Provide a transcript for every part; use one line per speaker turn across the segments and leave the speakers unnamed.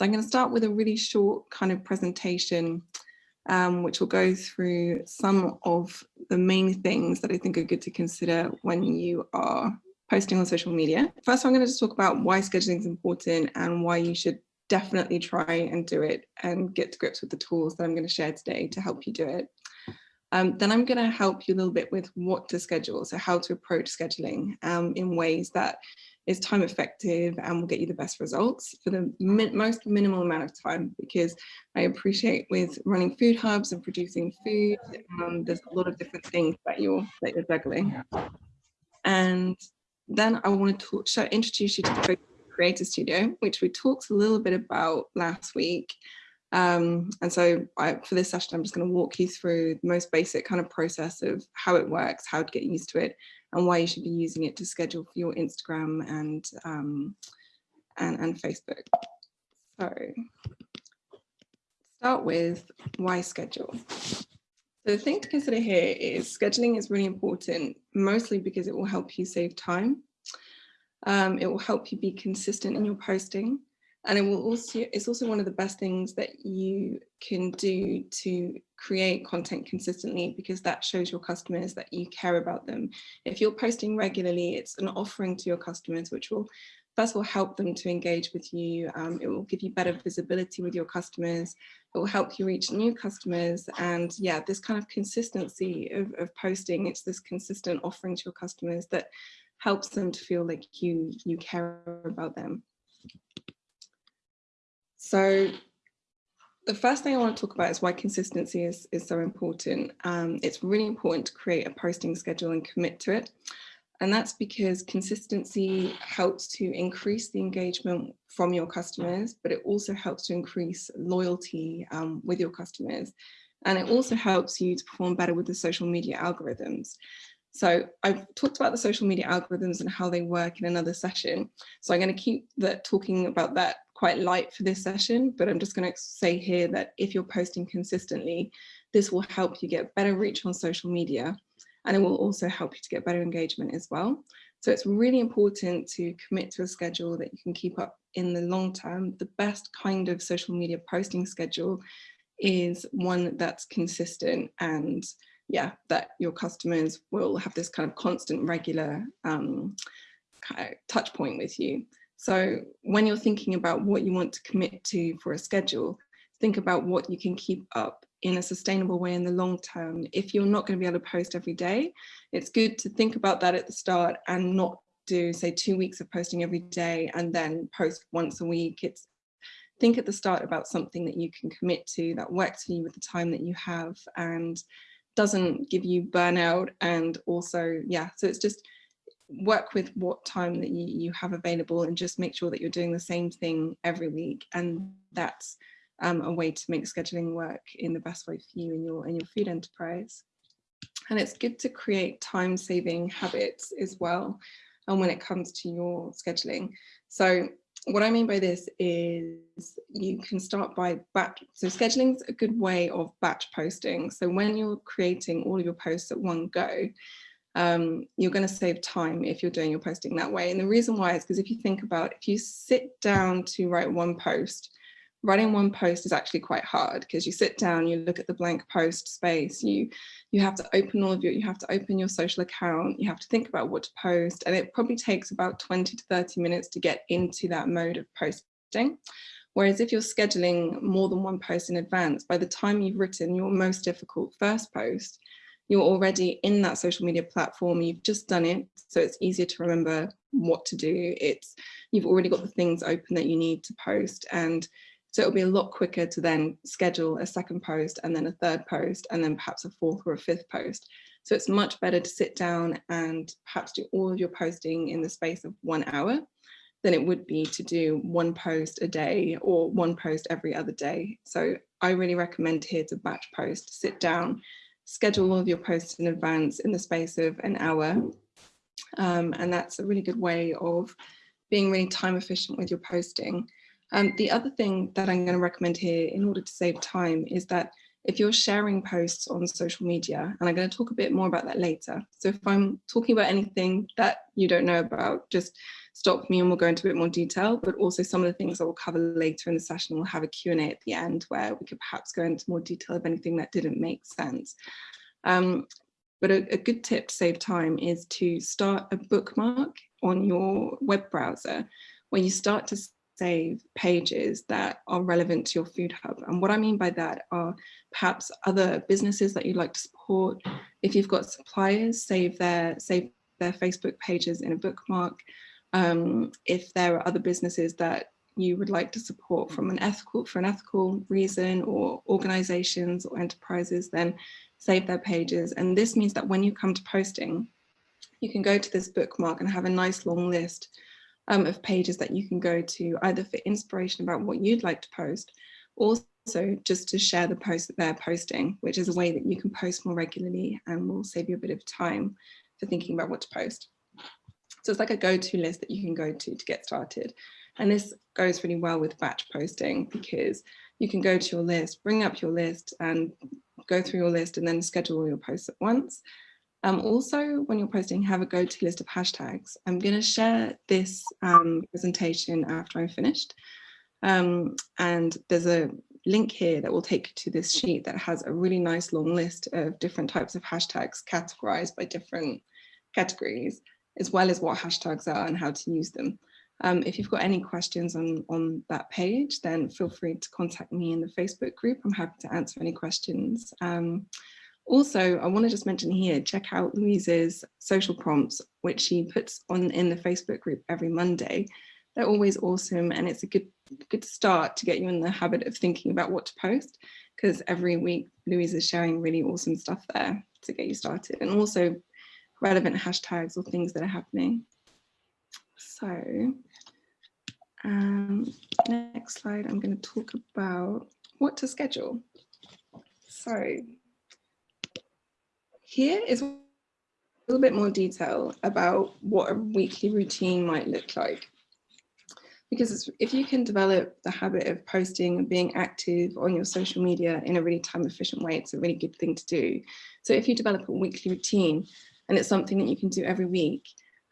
So I'm going to start with a really short kind of presentation, um, which will go through some of the main things that I think are good to consider when you are posting on social media. First, I'm going to just talk about why scheduling is important and why you should definitely try and do it and get to grips with the tools that I'm going to share today to help you do it. Um, then I'm going to help you a little bit with what to schedule, so how to approach scheduling um, in ways that is time effective and will get you the best results for the min most minimal amount of time because I appreciate with running food hubs and producing food, um, there's a lot of different things that you're, that you're juggling. And then I want to show, introduce you to the Creator Studio, which we talked a little bit about last week. Um, and so I, for this session, I'm just going to walk you through the most basic kind of process of how it works, how to get used to it, and why you should be using it to schedule for your Instagram and um, and, and Facebook. So start with why schedule. So the thing to consider here is scheduling is really important, mostly because it will help you save time. Um, it will help you be consistent in your posting. And it will also, it's also one of the best things that you can do to create content consistently because that shows your customers that you care about them. If you're posting regularly, it's an offering to your customers, which will first of all help them to engage with you. Um, it will give you better visibility with your customers. It will help you reach new customers. And yeah, this kind of consistency of, of posting, it's this consistent offering to your customers that helps them to feel like you, you care about them. So the first thing I want to talk about is why consistency is, is so important. Um, it's really important to create a posting schedule and commit to it. And that's because consistency helps to increase the engagement from your customers, but it also helps to increase loyalty um, with your customers. And it also helps you to perform better with the social media algorithms. So I've talked about the social media algorithms and how they work in another session. So I'm going to keep talking about that quite light for this session, but I'm just going to say here that if you're posting consistently, this will help you get better reach on social media and it will also help you to get better engagement as well. So it's really important to commit to a schedule that you can keep up in the long term. The best kind of social media posting schedule is one that's consistent and yeah, that your customers will have this kind of constant regular um, kind of touch point with you. So when you're thinking about what you want to commit to for a schedule, think about what you can keep up in a sustainable way in the long term. If you're not going to be able to post every day, it's good to think about that at the start and not do say two weeks of posting every day and then post once a week. It's think at the start about something that you can commit to that works for you with the time that you have and doesn't give you burnout and also yeah so it's just work with what time that you, you have available and just make sure that you're doing the same thing every week. And that's um, a way to make scheduling work in the best way for you in your, in your food enterprise. And it's good to create time saving habits as well. And when it comes to your scheduling. So what I mean by this is you can start by batch. So scheduling is a good way of batch posting. So when you're creating all of your posts at one go, um, you're going to save time if you're doing your posting that way. And the reason why is because if you think about if you sit down to write one post, writing one post is actually quite hard because you sit down, you look at the blank post space, you you have to open all of your, you have to open your social account, you have to think about what to post, and it probably takes about 20 to 30 minutes to get into that mode of posting. Whereas if you're scheduling more than one post in advance, by the time you've written your most difficult first post, you're already in that social media platform, you've just done it, so it's easier to remember what to do. It's You've already got the things open that you need to post and so it'll be a lot quicker to then schedule a second post and then a third post and then perhaps a fourth or a fifth post. So it's much better to sit down and perhaps do all of your posting in the space of one hour than it would be to do one post a day or one post every other day. So I really recommend here to batch post, sit down, schedule all of your posts in advance in the space of an hour. Um, and that's a really good way of being really time efficient with your posting. Um, the other thing that I'm going to recommend here in order to save time is that if you're sharing posts on social media, and I'm going to talk a bit more about that later. So if I'm talking about anything that you don't know about, just stop me and we'll go into a bit more detail, but also some of the things that we'll cover later in the session, we'll have a Q&A at the end where we could perhaps go into more detail of anything that didn't make sense. Um, but a, a good tip to save time is to start a bookmark on your web browser where you start to save pages that are relevant to your food hub. And what I mean by that are perhaps other businesses that you'd like to support. If you've got suppliers, save their, save their Facebook pages in a bookmark. Um, if there are other businesses that you would like to support from an ethical for an ethical reason or organizations or enterprises, then save their pages. And this means that when you come to posting, you can go to this bookmark and have a nice long list um, of pages that you can go to either for inspiration about what you'd like to post, also just to share the post that they're posting, which is a way that you can post more regularly and will save you a bit of time for thinking about what to post. So it's like a go-to list that you can go to to get started. And this goes really well with batch posting because you can go to your list, bring up your list and go through your list and then schedule all your posts at once. Um, also, when you're posting, have a go-to list of hashtags. I'm going to share this um, presentation after I've finished. Um, and there's a link here that will take you to this sheet that has a really nice long list of different types of hashtags categorized by different categories, as well as what hashtags are and how to use them. Um, if you've got any questions on, on that page, then feel free to contact me in the Facebook group. I'm happy to answer any questions. Um, also, I want to just mention here, check out Louise's social prompts, which she puts on in the Facebook group every Monday. They're always awesome and it's a good, good start to get you in the habit of thinking about what to post because every week Louise is sharing really awesome stuff there to get you started and also relevant hashtags or things that are happening. So um, next slide, I'm going to talk about what to schedule. So here is a little bit more detail about what a weekly routine might look like. Because if you can develop the habit of posting and being active on your social media in a really time efficient way, it's a really good thing to do. So if you develop a weekly routine and it's something that you can do every week,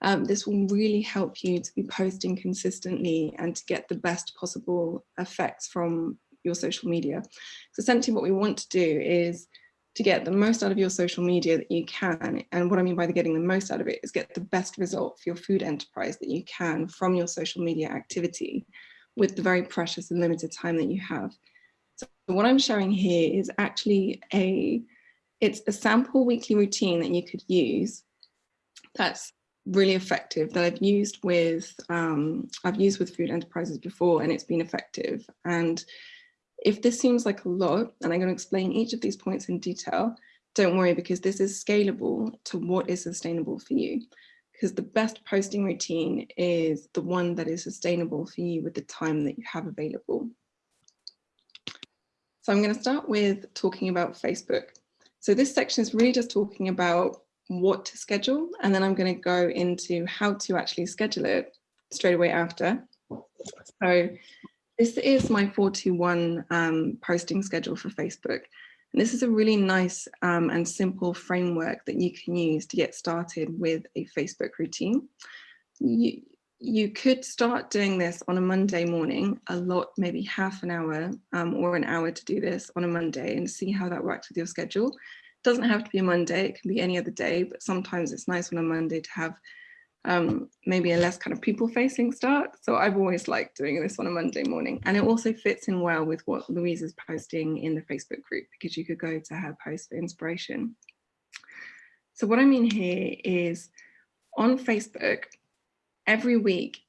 um, this will really help you to be posting consistently and to get the best possible effects from your social media. So essentially what we want to do is to get the most out of your social media that you can. And what I mean by the getting the most out of it is get the best result for your food enterprise that you can from your social media activity with the very precious and limited time that you have. So what I'm showing here is actually a, it's a sample weekly routine that you could use that's really effective that I've used with um, I've used with food enterprises before and it's been effective and if this seems like a lot and I'm going to explain each of these points in detail don't worry because this is scalable to what is sustainable for you because the best posting routine is the one that is sustainable for you with the time that you have available. So I'm going to start with talking about Facebook. So this section is really just talking about what to schedule, and then I'm going to go into how to actually schedule it straight away after. So this is my 421 um, posting schedule for Facebook. And this is a really nice um, and simple framework that you can use to get started with a Facebook routine. You, you could start doing this on a Monday morning, a lot, maybe half an hour um, or an hour to do this on a Monday and see how that works with your schedule It doesn't have to be a Monday, it can be any other day, but sometimes it's nice on a Monday to have um, maybe a less kind of people facing start. So I've always liked doing this on a Monday morning. And it also fits in well with what Louise is posting in the Facebook group because you could go to her post for inspiration. So what I mean here is on Facebook, every week,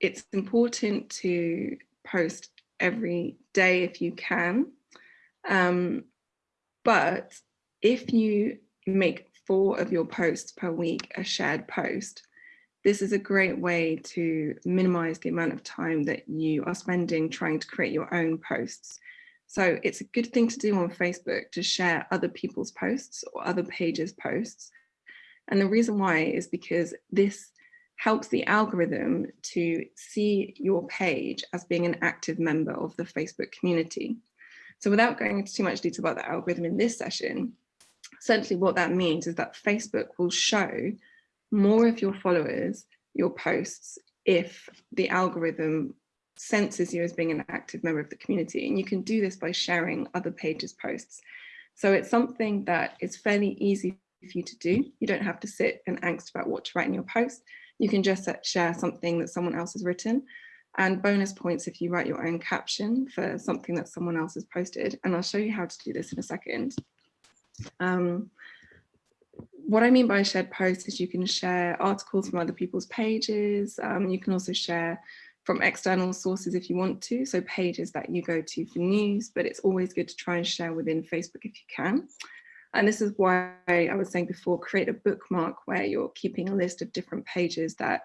it's important to post every day if you can. Um, but if you make four of your posts per week a shared post, this is a great way to minimize the amount of time that you are spending trying to create your own posts. So it's a good thing to do on Facebook to share other people's posts or other pages posts. And the reason why is because this helps the algorithm to see your page as being an active member of the Facebook community. So without going into too much detail about the algorithm in this session, essentially what that means is that Facebook will show more of your followers, your posts, if the algorithm senses you as being an active member of the community. And you can do this by sharing other pages posts. So it's something that is fairly easy for you to do. You don't have to sit and angst about what to write in your post. You can just uh, share something that someone else has written and bonus points if you write your own caption for something that someone else has posted. And I'll show you how to do this in a second. Um, what I mean by shared posts is you can share articles from other people's pages. Um, you can also share from external sources if you want to, so pages that you go to for news, but it's always good to try and share within Facebook if you can. And this is why I was saying before, create a bookmark where you're keeping a list of different pages that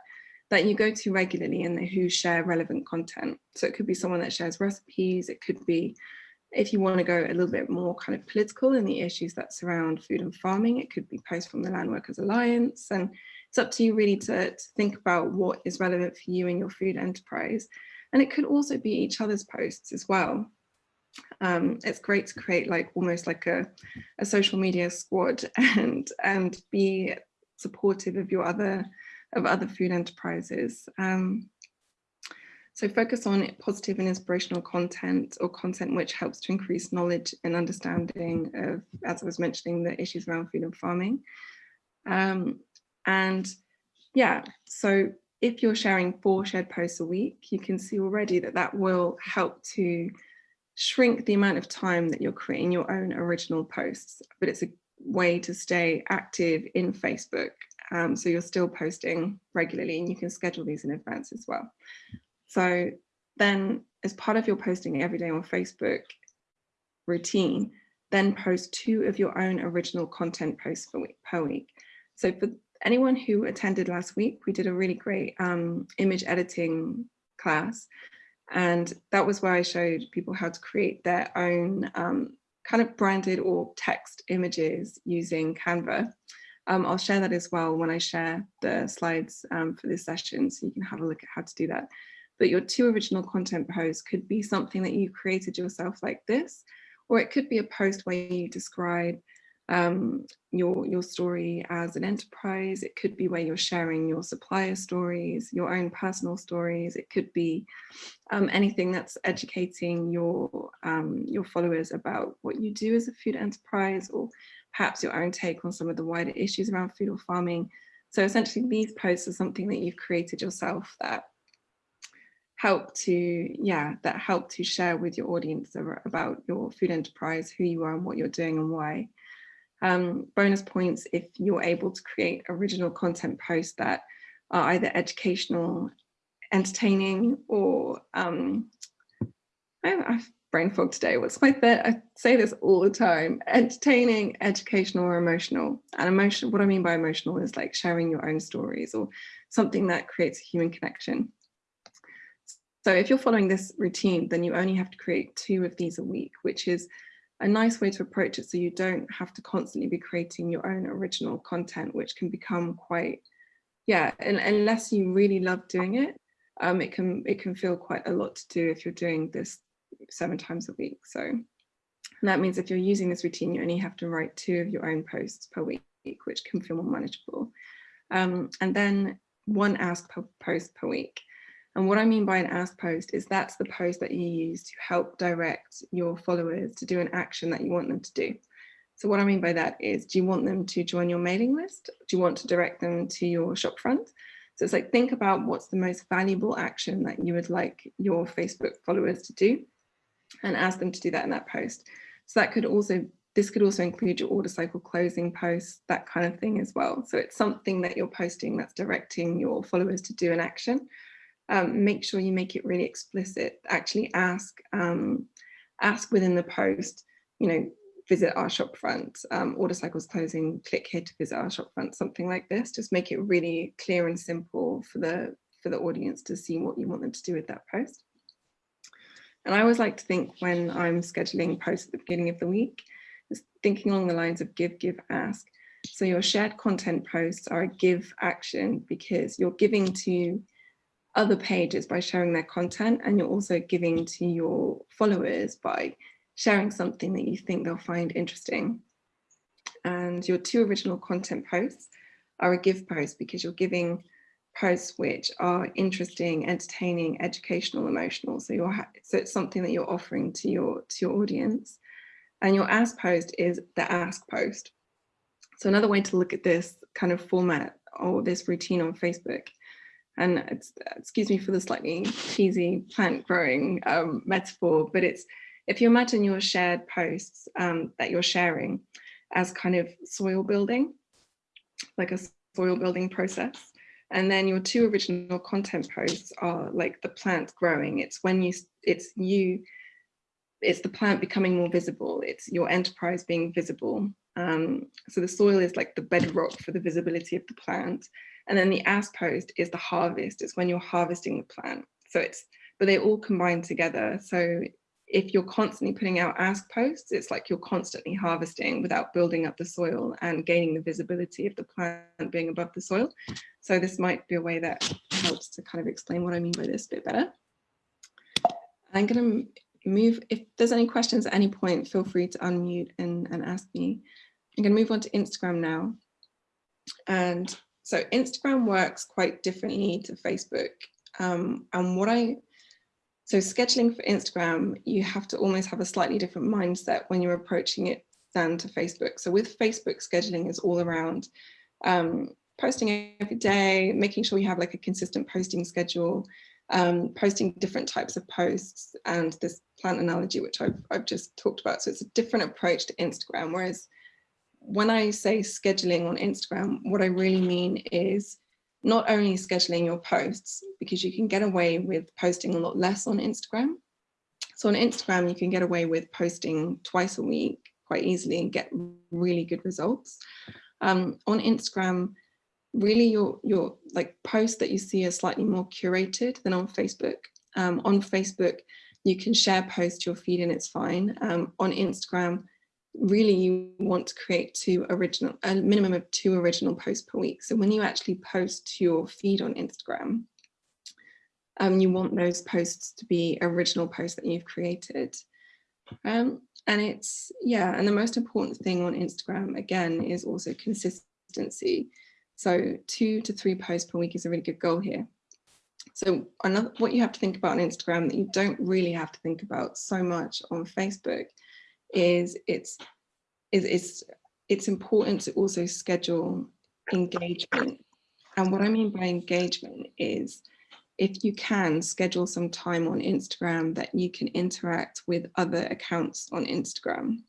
that you go to regularly and who share relevant content. So it could be someone that shares recipes, it could be if you want to go a little bit more kind of political in the issues that surround food and farming, it could be posts from the Land Workers Alliance. And it's up to you really to, to think about what is relevant for you and your food enterprise. And it could also be each other's posts as well. Um, it's great to create like almost like a, a social media squad and, and be supportive of your other of other food enterprises. Um, so focus on positive and inspirational content or content which helps to increase knowledge and understanding of, as I was mentioning, the issues around food and farming. Um, and yeah, so if you're sharing four shared posts a week, you can see already that that will help to shrink the amount of time that you're creating your own original posts, but it's a way to stay active in Facebook um, so you're still posting regularly and you can schedule these in advance as well. So then as part of your posting every day on Facebook routine, then post two of your own original content posts per week. Per week. So for anyone who attended last week, we did a really great um, image editing class. And that was where I showed people how to create their own um, kind of branded or text images using Canva. Um, I'll share that as well when I share the slides um, for this session, so you can have a look at how to do that. But your two original content posts could be something that you created yourself like this, or it could be a post where you describe um, your, your story as an enterprise. It could be where you're sharing your supplier stories, your own personal stories. It could be um, anything that's educating your, um, your followers about what you do as a food enterprise or perhaps your own take on some of the wider issues around food or farming. So essentially these posts are something that you've created yourself that help to, yeah, that help to share with your audience about your food enterprise, who you are and what you're doing and why. Um, bonus points if you're able to create original content posts that are either educational, entertaining, or um, I, brain fog today. What's my third? I say this all the time, entertaining, educational or emotional. And emotional, what I mean by emotional is like sharing your own stories or something that creates a human connection. So if you're following this routine, then you only have to create two of these a week, which is a nice way to approach it so you don't have to constantly be creating your own original content, which can become quite, yeah, and unless you really love doing it, um, it can it can feel quite a lot to do if you're doing this seven times a week. So that means if you're using this routine, you only have to write two of your own posts per week, which can feel more manageable. Um, and then one ask per post per week. And what I mean by an ask post is that's the post that you use to help direct your followers to do an action that you want them to do. So what I mean by that is, do you want them to join your mailing list? Do you want to direct them to your shop front? So it's like, think about what's the most valuable action that you would like your Facebook followers to do and ask them to do that in that post. So that could also, this could also include your order cycle closing posts, that kind of thing as well. So it's something that you're posting that's directing your followers to do an action. Um, make sure you make it really explicit. Actually ask, um, ask within the post, you know, visit our shop front, um, order cycles closing, click here to visit our shop front, something like this. Just make it really clear and simple for the for the audience to see what you want them to do with that post. And I always like to think when I'm scheduling posts at the beginning of the week, is thinking along the lines of give, give, ask. So your shared content posts are a give action because you're giving to other pages by sharing their content and you're also giving to your followers by sharing something that you think they'll find interesting. And your two original content posts are a give post because you're giving posts which are interesting, entertaining, educational, emotional. So you're so it's something that you're offering to your to your audience. And your ask post is the ask post. So another way to look at this kind of format or this routine on Facebook, and excuse me for the slightly cheesy plant growing um, metaphor, but it's if you imagine your shared posts um, that you're sharing as kind of soil building, like a soil building process, and then your two original content posts are like the plant growing. It's when you, it's you, it's the plant becoming more visible. It's your enterprise being visible. Um, so the soil is like the bedrock for the visibility of the plant. And then the ask post is the harvest. It's when you're harvesting the plant. So it's, but they all combine together. So if you're constantly putting out ask posts, it's like you're constantly harvesting without building up the soil and gaining the visibility of the plant being above the soil. So this might be a way that helps to kind of explain what I mean by this a bit better. I'm going to move, if there's any questions at any point, feel free to unmute and, and ask me. I'm going to move on to Instagram now. And so Instagram works quite differently to Facebook. Um, and what I so scheduling for Instagram, you have to almost have a slightly different mindset when you're approaching it than to Facebook. So with Facebook, scheduling is all around um, posting every day, making sure you have like a consistent posting schedule, um, posting different types of posts and this plant analogy, which I've, I've just talked about. So it's a different approach to Instagram. Whereas when I say scheduling on Instagram, what I really mean is not only scheduling your posts, because you can get away with posting a lot less on Instagram. So on Instagram, you can get away with posting twice a week quite easily and get really good results. Um, on Instagram, really your, your like posts that you see are slightly more curated than on Facebook. Um, on Facebook, you can share posts to your feed and it's fine. Um, on Instagram, really you want to create two original, a minimum of two original posts per week. So when you actually post to your feed on Instagram, um, you want those posts to be original posts that you've created. Um, and it's, yeah, and the most important thing on Instagram, again, is also consistency. So two to three posts per week is a really good goal here. So another, what you have to think about on Instagram that you don't really have to think about so much on Facebook is it's is it's it's important to also schedule engagement. And what I mean by engagement is if you can schedule some time on Instagram that you can interact with other accounts on Instagram.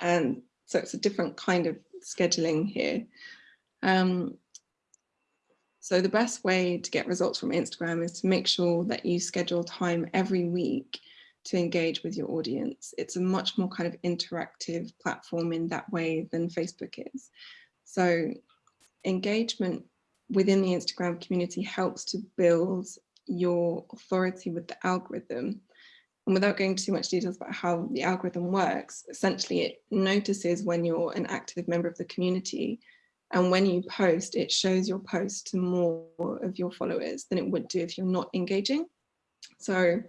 And so it's a different kind of scheduling here. Um, so the best way to get results from Instagram is to make sure that you schedule time every week to engage with your audience. It's a much more kind of interactive platform in that way than Facebook is. So engagement within the Instagram community helps to build your authority with the algorithm. And without going too much details about how the algorithm works, essentially it notices when you're an active member of the community and when you post, it shows your post to more of your followers than it would do if you're not engaging. So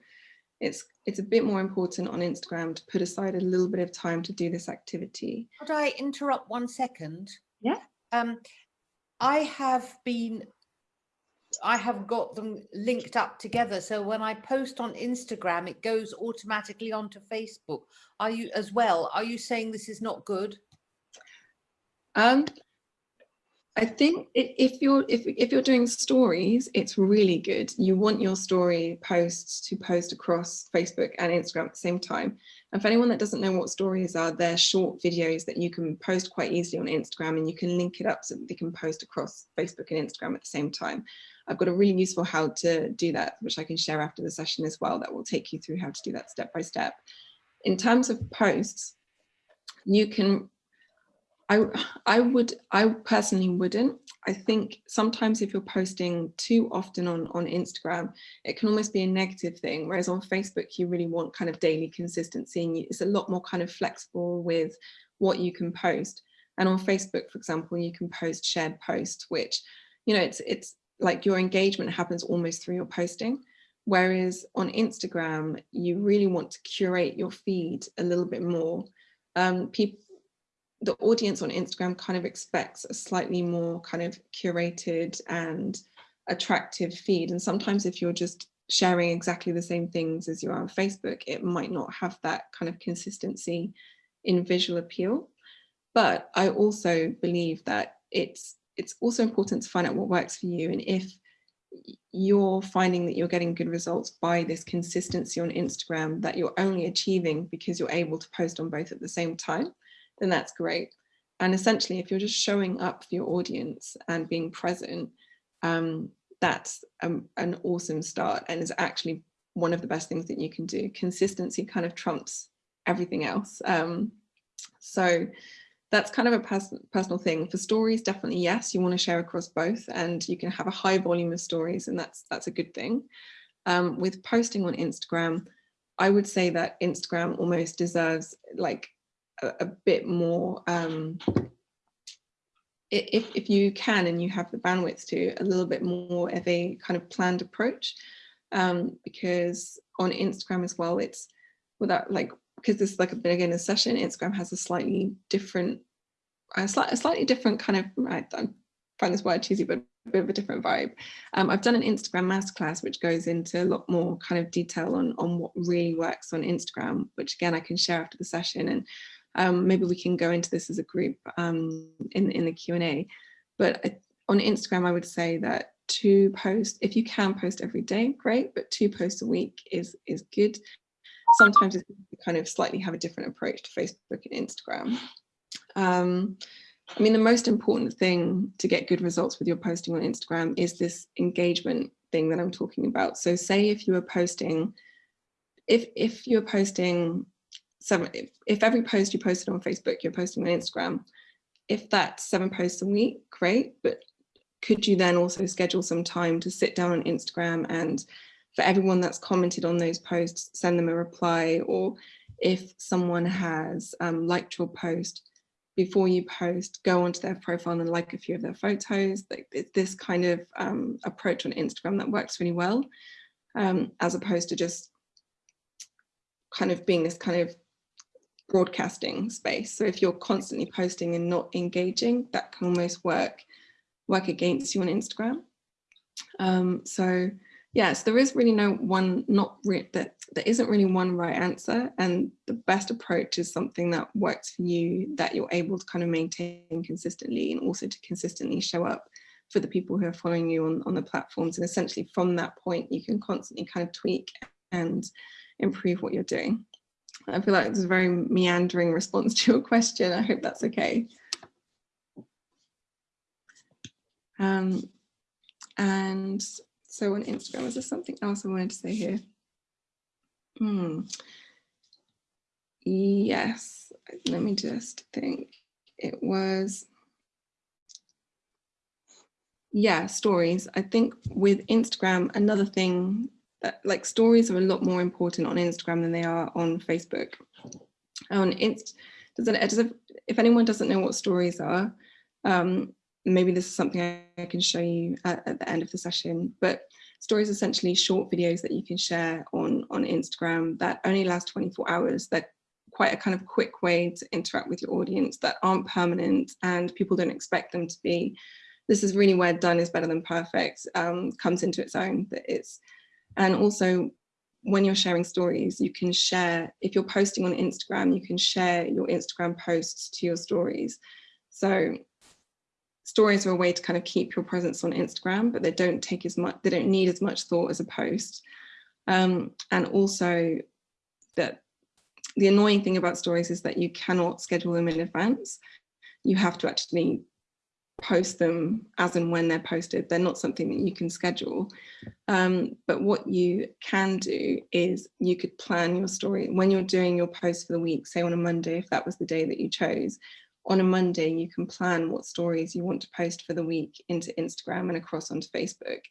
it's it's a bit more important on Instagram to put aside a little bit of time to do this activity.
Could I interrupt one second?
Yeah.
Um, I have been, I have got them linked up together. So when I post on Instagram, it goes automatically onto Facebook. Are you as well? Are you saying this is not good?
Um, I think if you're if, if you're doing stories, it's really good. You want your story posts to post across Facebook and Instagram at the same time. And for anyone that doesn't know what stories are, they're short videos that you can post quite easily on Instagram and you can link it up so that they can post across Facebook and Instagram at the same time. I've got a really useful how to do that, which I can share after the session as well, that will take you through how to do that step by step. In terms of posts, you can I, I would, I personally wouldn't. I think sometimes if you're posting too often on, on Instagram, it can almost be a negative thing. Whereas on Facebook, you really want kind of daily consistency and it's a lot more kind of flexible with what you can post. And on Facebook, for example, you can post shared posts, which, you know, it's, it's like your engagement happens almost through your posting. Whereas on Instagram, you really want to curate your feed a little bit more. Um, people, the audience on Instagram kind of expects a slightly more kind of curated and attractive feed. And sometimes if you're just sharing exactly the same things as you are on Facebook, it might not have that kind of consistency in visual appeal. But I also believe that it's it's also important to find out what works for you. And if you're finding that you're getting good results by this consistency on Instagram that you're only achieving because you're able to post on both at the same time, then that's great. And essentially, if you're just showing up for your audience and being present, um, that's um, an awesome start and is actually one of the best things that you can do. Consistency kind of trumps everything else. Um, so that's kind of a pers personal thing. For stories, definitely yes, you want to share across both and you can have a high volume of stories and that's that's a good thing. Um, with posting on Instagram, I would say that Instagram almost deserves like a, bit more um, if, if you can and you have the bandwidth to a little bit more of a kind of planned approach. Um, because on Instagram as well it's without like because this is like a beginner session Instagram has a slightly different a, slight, a slightly different kind of I, I find this word cheesy but a bit of a different vibe. Um, I've done an Instagram masterclass which goes into a lot more kind of detail on on what really works on Instagram which again I can share after the session and um, maybe we can go into this as a group um, in, in the Q&A. But on Instagram, I would say that two posts, if you can post every day, great, but two posts a week is, is good. Sometimes it's kind of slightly have a different approach to Facebook and Instagram. Um, I mean, the most important thing to get good results with your posting on Instagram is this engagement thing that I'm talking about. So say if you were posting, if, if you're posting seven, if, if every post you posted on Facebook, you're posting on Instagram, if that's seven posts a week, great. But could you then also schedule some time to sit down on Instagram and for everyone that's commented on those posts, send them a reply, or if someone has um, liked your post, before you post, go onto their profile and like a few of their photos. Like this kind of um, approach on Instagram that works really well, um, as opposed to just kind of being this kind of broadcasting space. So if you're constantly posting and not engaging, that can almost work work against you on Instagram. Um, so yes, there is really no one, not re that there isn't really one right answer. And the best approach is something that works for you, that you're able to kind of maintain consistently and also to consistently show up for the people who are following you on, on the platforms. And essentially from that point, you can constantly kind of tweak and improve what you're doing. I feel like it's a very meandering response to your question. I hope that's okay. Um, and so on Instagram, is there something else I wanted to say here? Hmm. Yes, let me just think. It was, yeah, stories. I think with Instagram, another thing that like stories are a lot more important on Instagram than they are on Facebook. On Inst, does it, does it, if anyone doesn't know what stories are, um, maybe this is something I can show you at, at, the end of the session, but stories are essentially short videos that you can share on, on Instagram that only last 24 hours, that quite a kind of quick way to interact with your audience that aren't permanent and people don't expect them to be. This is really where done is better than perfect um, comes into its own, that it's and also when you're sharing stories, you can share, if you're posting on Instagram, you can share your Instagram posts to your stories. So stories are a way to kind of keep your presence on Instagram, but they don't take as much, they don't need as much thought as a post. Um, and also that the annoying thing about stories is that you cannot schedule them in advance. You have to actually post them as and when they're posted. They're not something that you can schedule. Um, but what you can do is you could plan your story when you're doing your post for the week, say on a Monday, if that was the day that you chose, on a Monday, you can plan what stories you want to post for the week into Instagram and across onto Facebook.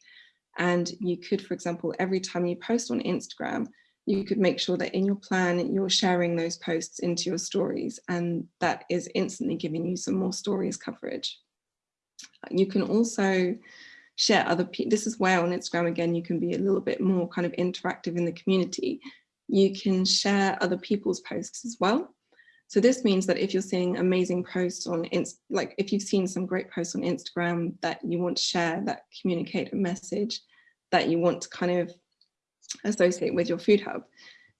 And you could, for example, every time you post on Instagram, you could make sure that in your plan, you're sharing those posts into your stories and that is instantly giving you some more stories coverage. You can also share other people. This is where on Instagram, again, you can be a little bit more kind of interactive in the community. You can share other people's posts as well. So this means that if you're seeing amazing posts on, like if you've seen some great posts on Instagram that you want to share that communicate a message that you want to kind of associate with your food hub,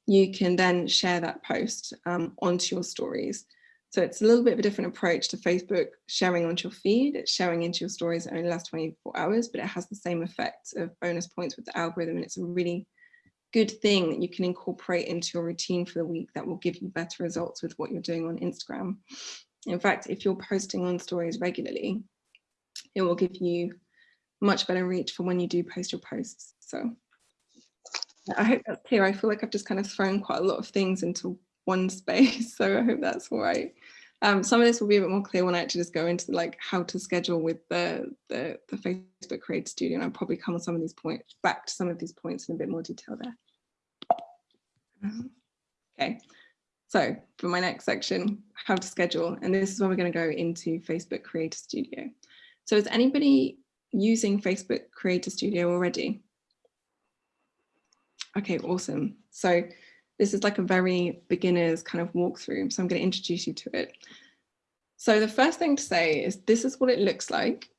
you can then share that post um, onto your stories. So it's a little bit of a different approach to Facebook sharing onto your feed. It's sharing into your stories only last 24 hours, but it has the same effect of bonus points with the algorithm. And it's a really good thing that you can incorporate into your routine for the week that will give you better results with what you're doing on Instagram. In fact, if you're posting on stories regularly, it will give you much better reach for when you do post your posts. So I hope that's clear. I feel like I've just kind of thrown quite a lot of things into one space. So I hope that's all right. Um, some of this will be a bit more clear when I actually just go into like how to schedule with the, the, the Facebook Creator Studio. And I'll probably come on some of these points, back to some of these points in a bit more detail there. Um, okay, so for my next section, how to schedule. And this is where we're going to go into Facebook Creator Studio. So is anybody using Facebook Creator Studio already? Okay, awesome. So this is like a very beginner's kind of walkthrough. So I'm going to introduce you to it. So the first thing to say is this is what it looks like.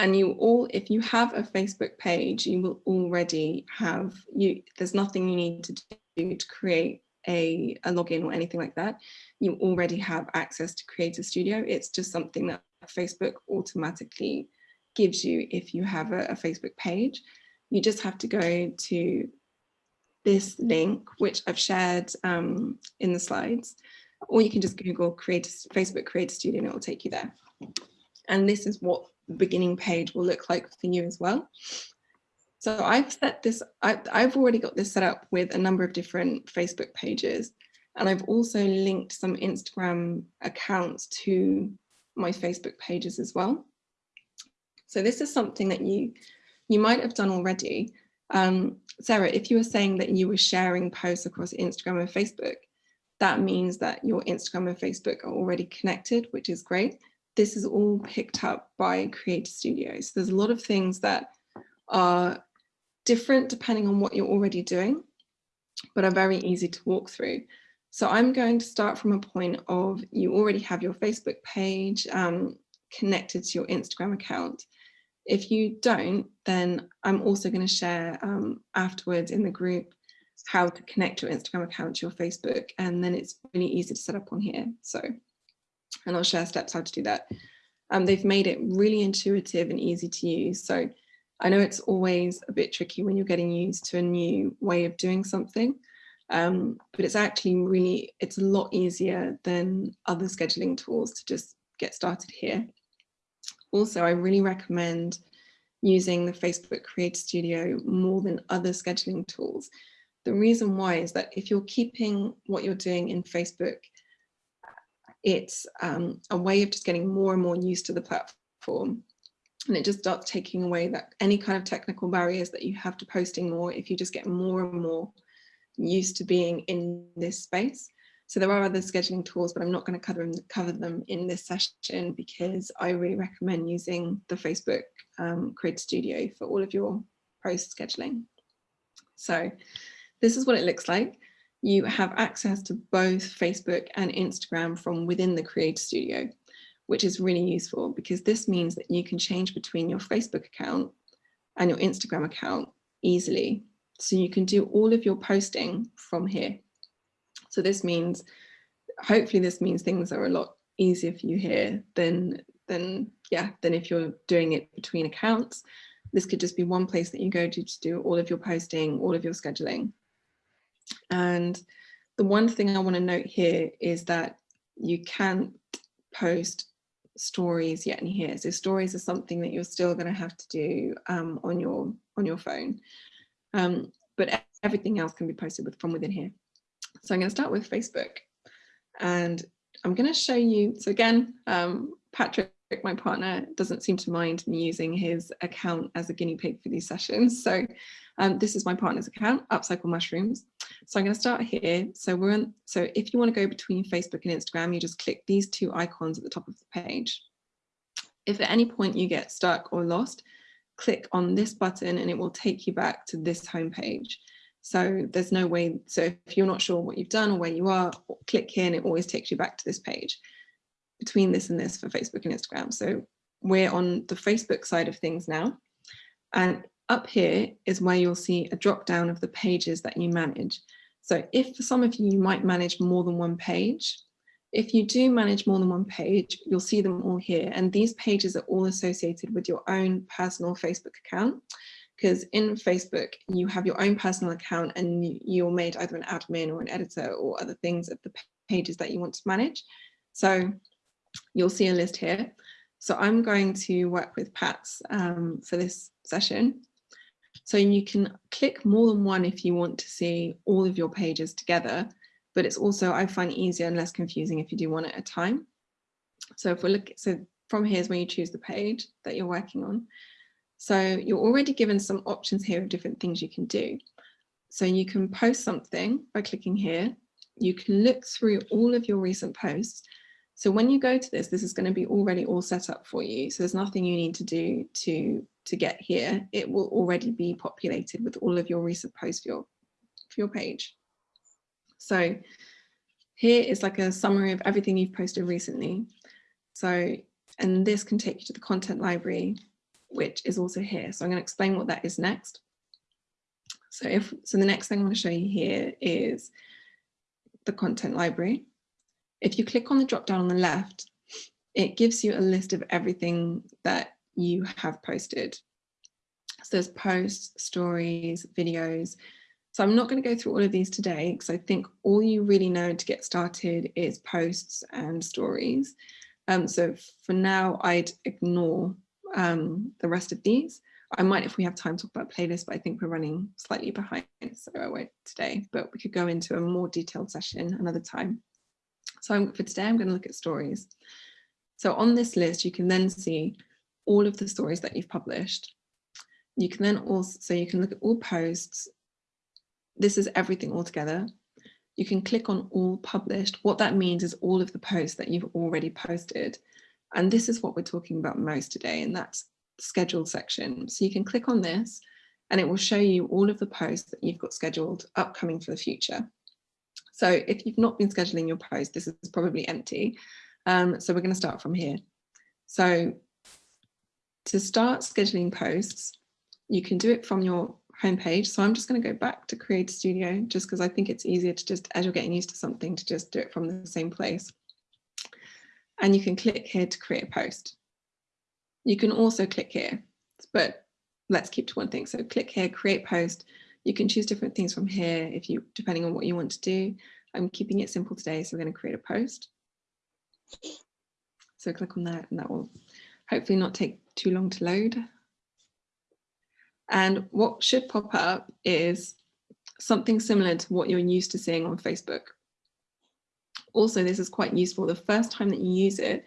And you all, if you have a Facebook page, you will already have, you. there's nothing you need to do to create a, a login or anything like that. You already have access to Creator Studio. It's just something that Facebook automatically gives you if you have a, a Facebook page. You just have to go to this link, which I've shared um, in the slides, or you can just Google Creator, Facebook Creator Studio and it will take you there. And this is what the beginning page will look like for you as well. So I've set this, I, I've already got this set up with a number of different Facebook pages. And I've also linked some Instagram accounts to my Facebook pages as well. So this is something that you, you might have done already, um, Sarah, if you were saying that you were sharing posts across Instagram and Facebook, that means that your Instagram and Facebook are already connected, which is great. This is all picked up by Creator Studio. So there's a lot of things that are different depending on what you're already doing, but are very easy to walk through. So I'm going to start from a point of you already have your Facebook page um, connected to your Instagram account. If you don't, then I'm also going to share um, afterwards in the group how to connect your Instagram account to your Facebook. And then it's really easy to set up on here. So, and I'll share steps how to do that. Um, they've made it really intuitive and easy to use. So I know it's always a bit tricky when you're getting used to a new way of doing something. Um, but it's actually really, it's a lot easier than other scheduling tools to just get started here. Also, I really recommend using the Facebook Creator Studio more than other scheduling tools. The reason why is that if you're keeping what you're doing in Facebook, it's um, a way of just getting more and more used to the platform. And it just starts taking away that any kind of technical barriers that you have to posting more if you just get more and more used to being in this space. So there are other scheduling tools, but I'm not going to cover them, cover them in this session because I really recommend using the Facebook um, Studio for all of your post scheduling. So this is what it looks like. You have access to both Facebook and Instagram from within the Creator Studio, which is really useful because this means that you can change between your Facebook account and your Instagram account easily. So you can do all of your posting from here. So this means, hopefully this means things are a lot easier for you here than, than, yeah, than if you're doing it between accounts. This could just be one place that you go to to do all of your posting, all of your scheduling. And the one thing I want to note here is that you can't post stories yet in here. So stories are something that you're still going to have to do um, on your on your phone. Um, but everything else can be posted with, from within here. So I'm going to start with Facebook and I'm going to show you. So again, um, Patrick, my partner, doesn't seem to mind me using his account as a guinea pig for these sessions. So um, this is my partner's account, Upcycle Mushrooms. So I'm going to start here. So we're on, so if you want to go between Facebook and Instagram, you just click these two icons at the top of the page. If at any point you get stuck or lost, click on this button and it will take you back to this homepage. So there's no way, so if you're not sure what you've done or where you are, click here and it always takes you back to this page between this and this for Facebook and Instagram. So we're on the Facebook side of things now. And up here is where you'll see a drop down of the pages that you manage. So if for some of you, you might manage more than one page, if you do manage more than one page, you'll see them all here. And these pages are all associated with your own personal Facebook account. Because in Facebook, you have your own personal account and you're made either an admin or an editor or other things of the pages that you want to manage. So you'll see a list here. So I'm going to work with Pats um, for this session. So you can click more than one if you want to see all of your pages together, but it's also, I find easier and less confusing if you do one at a time. So if we look, so from here is when you choose the page that you're working on. So you're already given some options here of different things you can do. So you can post something by clicking here. You can look through all of your recent posts so when you go to this, this is going to be already all set up for you. So there's nothing you need to do to, to get here. It will already be populated with all of your recent posts for your, for your page. So here is like a summary of everything you've posted recently. So, and this can take you to the content library, which is also here. So I'm going to explain what that is next. So if, so the next thing I want to show you here is the content library. If you click on the drop down on the left, it gives you a list of everything that you have posted. So there's posts, stories, videos. So I'm not going to go through all of these today because I think all you really know to get started is posts and stories. Um, so for now, I'd ignore um, the rest of these. I might, if we have time, talk about playlists, but I think we're running slightly behind, so I won't today, but we could go into a more detailed session another time. So I'm, for today, I'm going to look at stories. So on this list, you can then see all of the stories that you've published. You can then also, so you can look at all posts. This is everything all together. You can click on all published. What that means is all of the posts that you've already posted. And this is what we're talking about most today, and that's the scheduled section. So you can click on this and it will show you all of the posts that you've got scheduled upcoming for the future. So if you've not been scheduling your post, this is probably empty. Um, so we're going to start from here. So to start scheduling posts, you can do it from your homepage. So I'm just going to go back to Create Studio just because I think it's easier to just, as you're getting used to something, to just do it from the same place. And you can click here to create a post. You can also click here, but let's keep to one thing. So click here, create post. You can choose different things from here if you, depending on what you want to do. I'm keeping it simple today, so we're going to create a post. So click on that and that will hopefully not take too long to load. And what should pop up is something similar to what you're used to seeing on Facebook. Also, this is quite useful. The first time that you use it,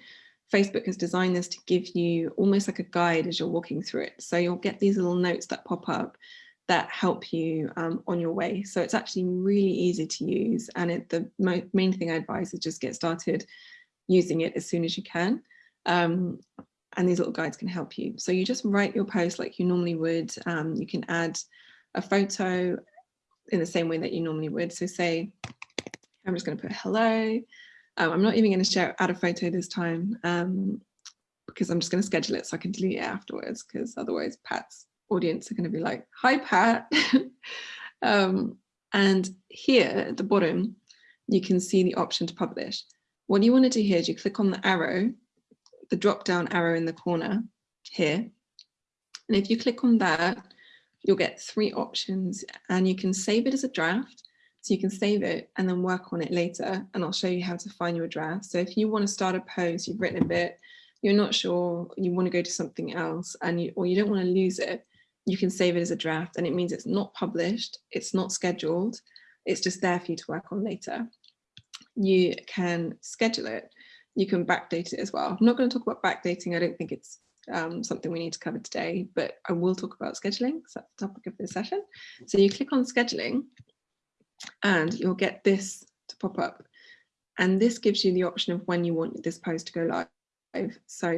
Facebook has designed this to give you almost like a guide as you're walking through it. So you'll get these little notes that pop up that help you um, on your way. So it's actually really easy to use. And it, the main thing I advise is just get started using it as soon as you can. Um, and these little guides can help you. So you just write your post like you normally would. Um, you can add a photo in the same way that you normally would. So say, I'm just going to put hello. Um, I'm not even going to share add a photo this time um, because I'm just going to schedule it so I can delete it afterwards because otherwise Pat's audience are going to be like, hi, Pat. um, and here at the bottom, you can see the option to publish. What you want to do here is you click on the arrow, the drop down arrow in the corner here. And if you click on that, you'll get three options and you can save it as a draft. So you can save it and then work on it later. And I'll show you how to find your draft. So if you want to start a post, you've written a bit, you're not sure, you want to go to something else and you, or you don't want to lose it, you can save it as a draft and it means it's not published, it's not scheduled, it's just there for you to work on later. You can schedule it, you can backdate it as well. I'm not going to talk about backdating, I don't think it's um, something we need to cover today, but I will talk about scheduling, because that's the topic of this session. So you click on scheduling and you'll get this to pop up. And this gives you the option of when you want this post to go live. So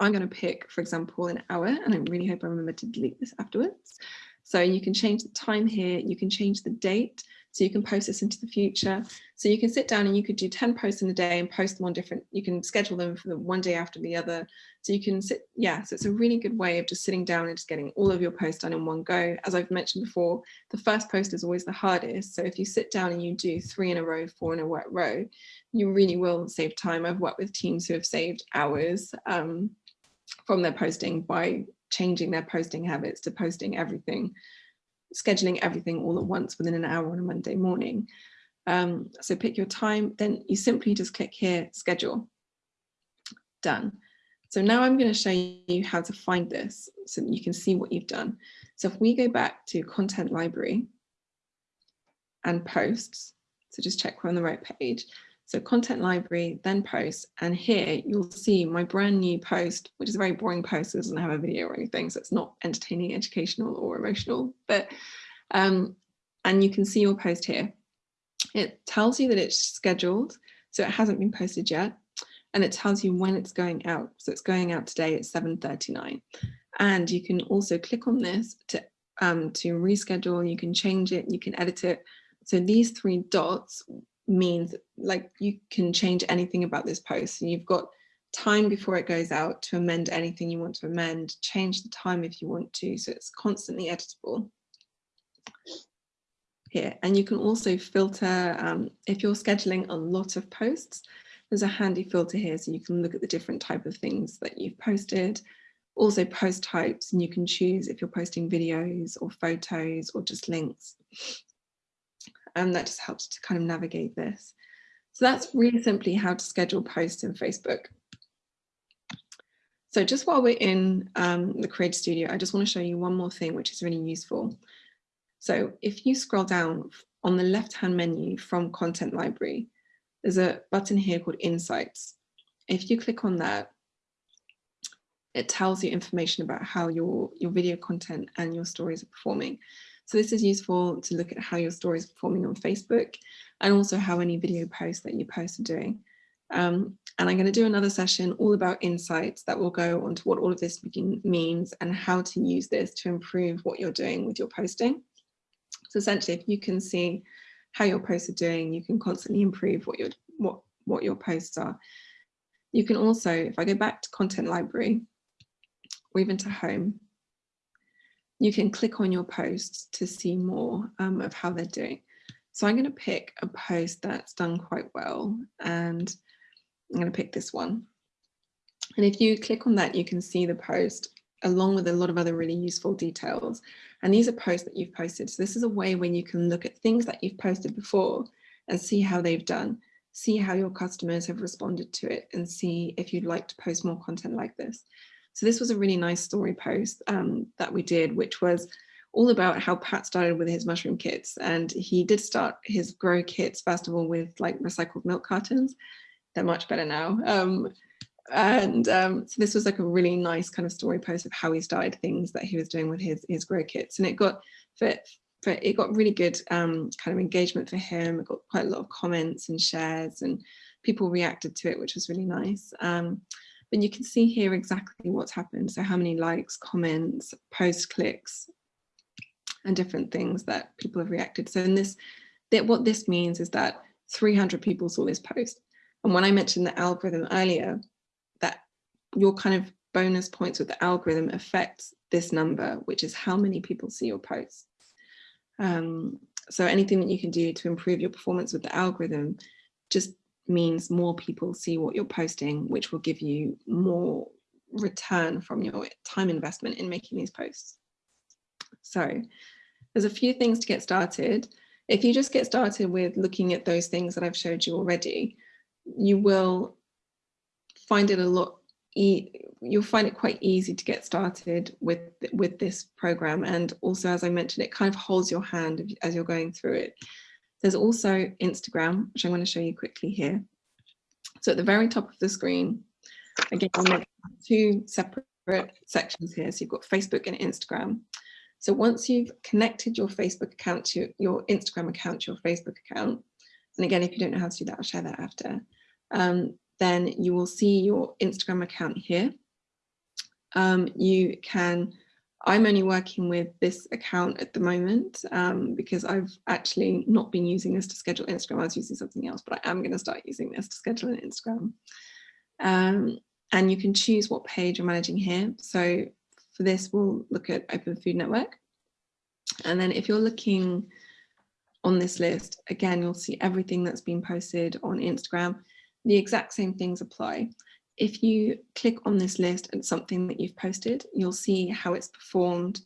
I'm going to pick, for example, an hour, and I really hope I remember to delete this afterwards. So you can change the time here, you can change the date, so you can post this into the future. So you can sit down and you could do 10 posts in a day and post them on different, you can schedule them for the one day after the other. So you can sit, yeah, so it's a really good way of just sitting down and just getting all of your posts done in one go. As I've mentioned before, the first post is always the hardest. So if you sit down and you do three in a row, four in a row, you really will save time. I've worked with teams who have saved hours um, from their posting by changing their posting habits to posting everything scheduling everything all at once within an hour on a Monday morning. Um, so pick your time, then you simply just click here, schedule, done. So now I'm going to show you how to find this so that you can see what you've done. So if we go back to content library and posts, so just check we're on the right page. So content library, then post, and here you'll see my brand new post, which is a very boring post, it doesn't have a video or anything, so it's not entertaining, educational or emotional, but, um, and you can see your post here. It tells you that it's scheduled, so it hasn't been posted yet, and it tells you when it's going out. So it's going out today at 7.39. And you can also click on this to, um, to reschedule, you can change it, you can edit it. So these three dots means like you can change anything about this post. And you've got time before it goes out to amend anything you want to amend, change the time if you want to, so it's constantly editable. Here. And you can also filter, um, if you're scheduling a lot of posts, there's a handy filter here so you can look at the different type of things that you've posted, also post types, and you can choose if you're posting videos or photos or just links and that just helps to kind of navigate this. So that's really simply how to schedule posts in Facebook. So just while we're in um, the Creator Studio, I just want to show you one more thing which is really useful. So if you scroll down on the left-hand menu from Content Library, there's a button here called Insights. If you click on that, it tells you information about how your, your video content and your stories are performing. So this is useful to look at how your story is performing on Facebook and also how any video posts that you post are doing. Um, and I'm going to do another session all about insights that will go onto what all of this means and how to use this to improve what you're doing with your posting. So essentially, if you can see how your posts are doing, you can constantly improve what your what what your posts are. You can also, if I go back to content library or even to home, you can click on your posts to see more um, of how they're doing. So I'm going to pick a post that's done quite well and I'm going to pick this one. And if you click on that, you can see the post along with a lot of other really useful details. And these are posts that you've posted. So this is a way when you can look at things that you've posted before and see how they've done, see how your customers have responded to it and see if you'd like to post more content like this. So this was a really nice story post um, that we did, which was all about how Pat started with his mushroom kits. And he did start his grow kits, first of all, with like recycled milk cartons. They're much better now. Um, and um, so this was like a really nice kind of story post of how he started things that he was doing with his, his grow kits. And it got, for, for, it got really good um, kind of engagement for him. It got quite a lot of comments and shares and people reacted to it, which was really nice. Um, but you can see here exactly what's happened. So how many likes, comments, post clicks, and different things that people have reacted. So in this, that what this means is that 300 people saw this post. And when I mentioned the algorithm earlier, that your kind of bonus points with the algorithm affects this number, which is how many people see your posts. Um, so anything that you can do to improve your performance with the algorithm, just means more people see what you're posting, which will give you more return from your time investment in making these posts. So there's a few things to get started. If you just get started with looking at those things that I've showed you already, you will find it a lot e you'll find it quite easy to get started with with this program and also as I mentioned it kind of holds your hand as you're going through it there's also Instagram, which I'm going to show you quickly here. So at the very top of the screen, again, two separate sections here. So you've got Facebook and Instagram. So once you've connected your Facebook account to your Instagram account to your Facebook account, and again, if you don't know how to do that, I'll share that after, um, then you will see your Instagram account here. um, you can, I'm only working with this account at the moment um, because I've actually not been using this to schedule Instagram. I was using something else, but I am going to start using this to schedule an Instagram. Um, and you can choose what page you're managing here. So for this, we'll look at Open Food Network. And then if you're looking on this list, again, you'll see everything that's been posted on Instagram. The exact same things apply. If you click on this list and something that you've posted, you'll see how it's performed.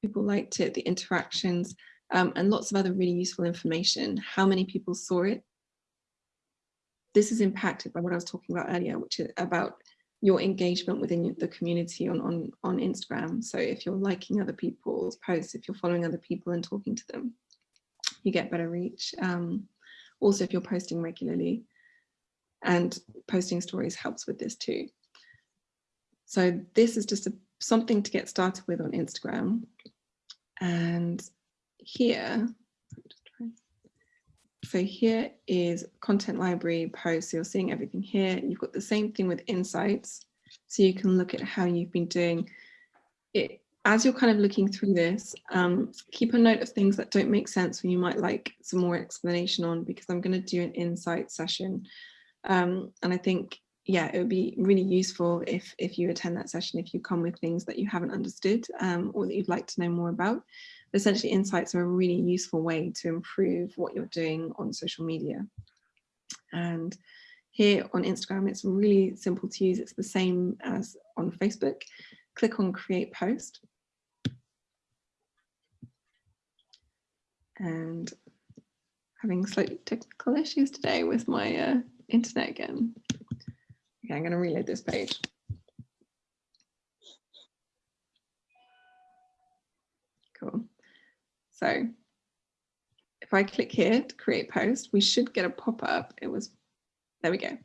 People liked it, the interactions, um, and lots of other really useful information. How many people saw it? This is impacted by what I was talking about earlier, which is about your engagement within the community on, on, on Instagram. So if you're liking other people's posts, if you're following other people and talking to them, you get better reach. Um, also, if you're posting regularly and posting stories helps with this too. So this is just a, something to get started with on Instagram. And here, so here is content library posts. So you're seeing everything here. You've got the same thing with insights. So you can look at how you've been doing it. As you're kind of looking through this, um, keep a note of things that don't make sense when you might like some more explanation on, because I'm going to do an insight session. Um, and I think, yeah, it would be really useful if, if you attend that session, if you come with things that you haven't understood um, or that you'd like to know more about But essentially insights are a really useful way to improve what you're doing on social media. And here on Instagram, it's really simple to use. It's the same as on Facebook. Click on create post. And having slightly technical issues today with my uh, internet again. Okay, I'm going to reload this page. Cool. So if I click here to create post, we should get a pop-up. It was, there we go.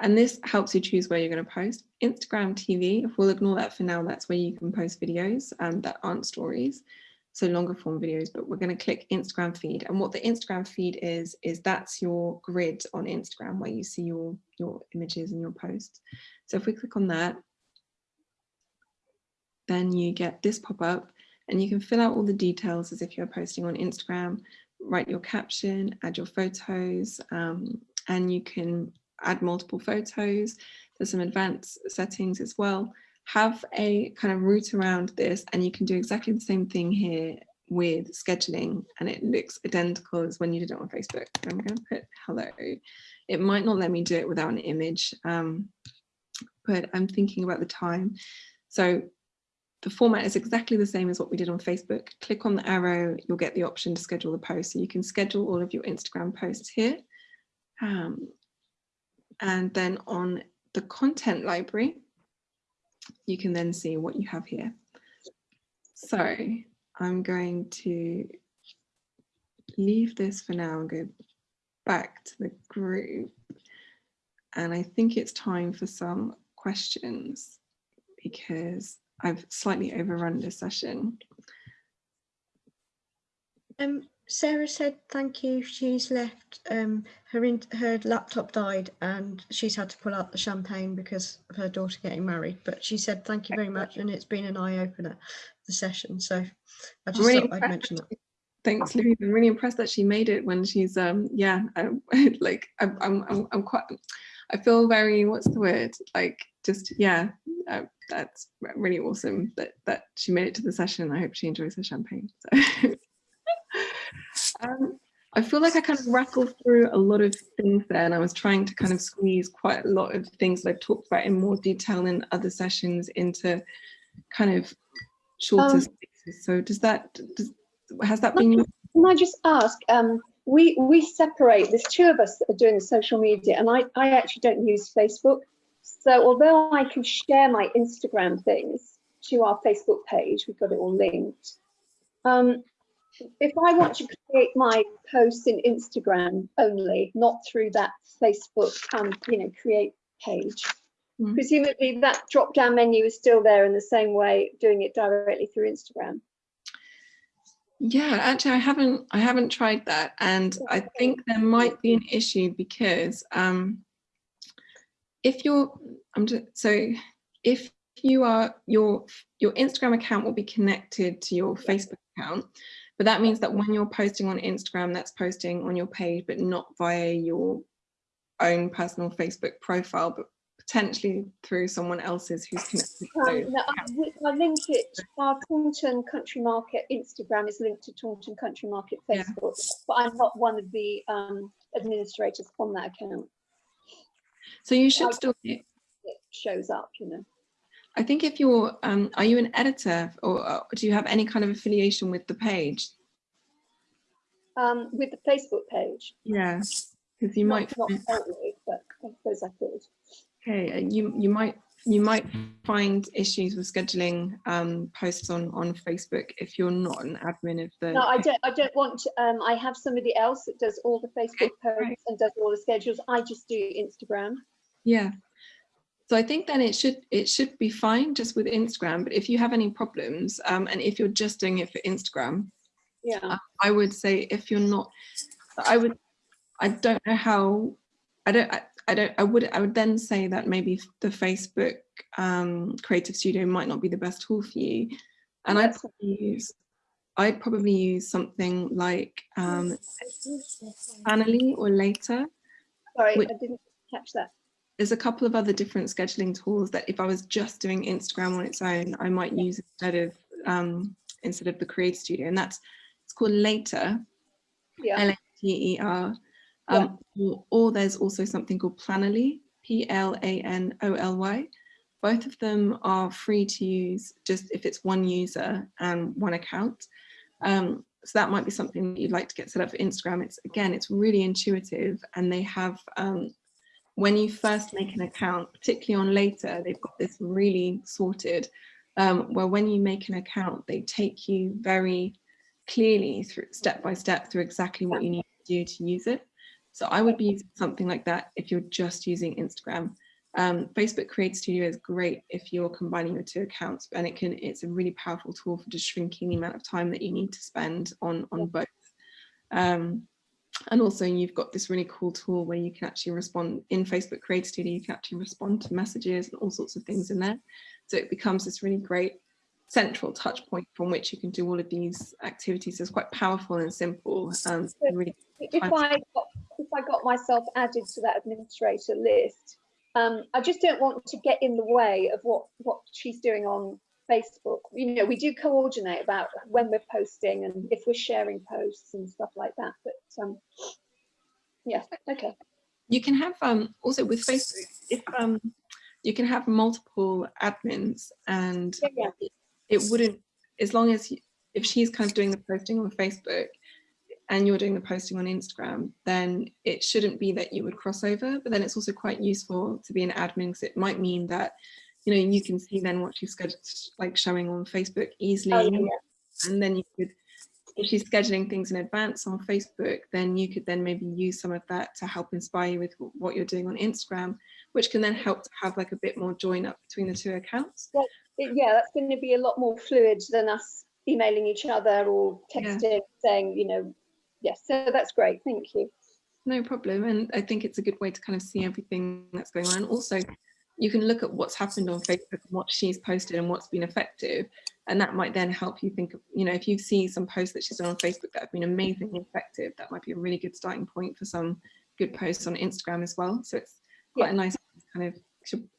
And this helps you choose where you're going to post. Instagram TV, if we'll ignore that for now, that's where you can post videos um, that aren't stories. So longer form videos, but we're going to click Instagram feed. And what the Instagram feed is, is that's your grid on Instagram where you see your, your images and your posts. So if we click on that, then you get this pop up and you can fill out all the details as if you're posting on Instagram, write your caption, add your photos, um, and you can add multiple photos. There's some advanced settings as well. Have a kind of route around this and you can do exactly the same thing here with scheduling and it looks identical as when you did it on Facebook. I'm going to put hello. It might not let me do it without an image, um, but I'm thinking about the time. So the format is exactly the same as what we did on Facebook. Click on the arrow, you'll get the option to schedule the post. So you can schedule all of your Instagram posts here. Um, and then on the content library, you can then see what you have here. So I'm going to leave this for now and go back to the group. And I think it's time for some questions because I've slightly overrun this session.
Um, Sarah said thank you. She's left. Um, her in, her laptop died, and she's had to pull out the champagne because of her daughter getting married. But she said thank you very much, and it's been an eye opener the session. So I just really thought I'd mention that.
Thanks, Louise. I'm really impressed that she made it when she's um yeah um, like I'm I'm I'm quite I feel very what's the word like just yeah uh, that's really awesome that that she made it to the session. I hope she enjoys her champagne. So. um, I feel like I kind of rattled through a lot of things there and I was trying to kind of squeeze quite a lot of things that I've talked about in more detail in other sessions into kind of shorter um, spaces. So does that, does, has that been?
Can I just ask, um, we, we separate, there's two of us that are doing the social media and I, I actually don't use Facebook. So although I can share my Instagram things to our Facebook page, we've got it all linked. Um, if I want to create my posts in Instagram only, not through that Facebook, um, you know, create page, mm. presumably that drop down menu is still there in the same way, doing it directly through Instagram.
Yeah, actually, I haven't I haven't tried that, and I think there might be an issue because um, if you're I'm just, so if you are your your Instagram account will be connected to your Facebook account, but that means that when you're posting on Instagram, that's posting on your page, but not via your own personal Facebook profile, but potentially through someone else's who's connected. to
Um, no, I, we- I link it, our Taunton Country Market Instagram is linked to Taunton Country Market
Yeah.
Facebook, but I'm not one of the um, administrators on that account.
So you should
I'll-
still
It shows up, you know.
I think if you're, um, are you an editor or uh, do you have any kind of affiliation with the page?
Um, with the Facebook page.
Yeah, because you might,
Not, not
find-
currently, but I suppose I could.
okay, uh, you you might you might find issues with scheduling um, posts on on Facebook if you're not an admin of the.
No, I don't. I don't want. To, um, I have somebody else that does all the Facebook posts
right.
and does all the schedules. I just do Instagram.
Yeah. So I think then it should it should be fine just with Instagram. But if you have any problems, um, and if you're just doing it for Instagram,
Yeah.
I would say if you're not, I would, I don't know how, I don't, I, I don't, I would, I would then say that maybe the Facebook um, Creative Studio might not be the best tool for you. And I'd probably use, I'd probably use something like um, Planoly or Later.
Sorry,
which-
I didn't catch that.
There's a couple of other different scheduling tools that if I was just doing Instagram on its own, I might use instead of um, instead of the Create Studio, and that's it's called Later.
Yeah.
L-A-T-E-R. Um, or, or there's also something called Planoly, P-L-A-N-O-L-Y. Both of them are free to use just if it's one user and one account. Um, so that might be something that you'd like to get set up for Instagram. It's again, it's really intuitive and they have, um, when you first make an account, particularly on later, they've got this really sorted, um, where when you make an account, they take you very clearly through step by step through exactly what you need to do to use it. So I would be using something like that if you're just using Instagram. Um, Facebook Create Studio is great if you're combining your two accounts and it can it's a really powerful tool for just shrinking the amount of time that you need to spend on on both. Um, and also you've got this really cool tool where you can actually respond in Facebook Create Studio, you can actually respond to messages and all sorts of things in there. So it becomes this really great central touch point from which you can do all of these activities. It's quite powerful and simple. Um, really
If I got, if I got myself added to that administrator list, um, I just don't want to get in the way of what what she's doing on Facebook. You know, we do coordinate about when we're posting and if we're sharing posts and stuff like that. But um, yeah, okay.
you can have um also with facebook if um you can have multiple admins and
Yeah, yeah.
it, wouldn't as long as you, if she's kind of doing the posting on facebook and you're doing the posting on instagram then it shouldn't be that you would cross over but then it's also quite useful to be an admin because it might mean that you know you can see then what she's scheduled like showing on facebook easily
Oh, yeah, yeah.
and then you could if she's scheduling things in advance on Facebook, then you could then maybe use some of that to help inspire you with what you're doing on Instagram, which can then help to have like a bit more join up between the two accounts.
It- yeah, that's going to be a lot more fluid than us emailing each other or
Yeah.
texting saying, you know, yes. So that's great. Thank you.
No problem. And I think it's a good way to kind of see everything that's going on. And also you can look at what's happened on Facebook what she's posted and what's been effective. And that might then help you think of, you know, if you see some posts that she's done on Facebook that have been amazingly effective, that might be a really good starting point for some good posts on Instagram as well. So it's quite
Yeah.
a nice kind of,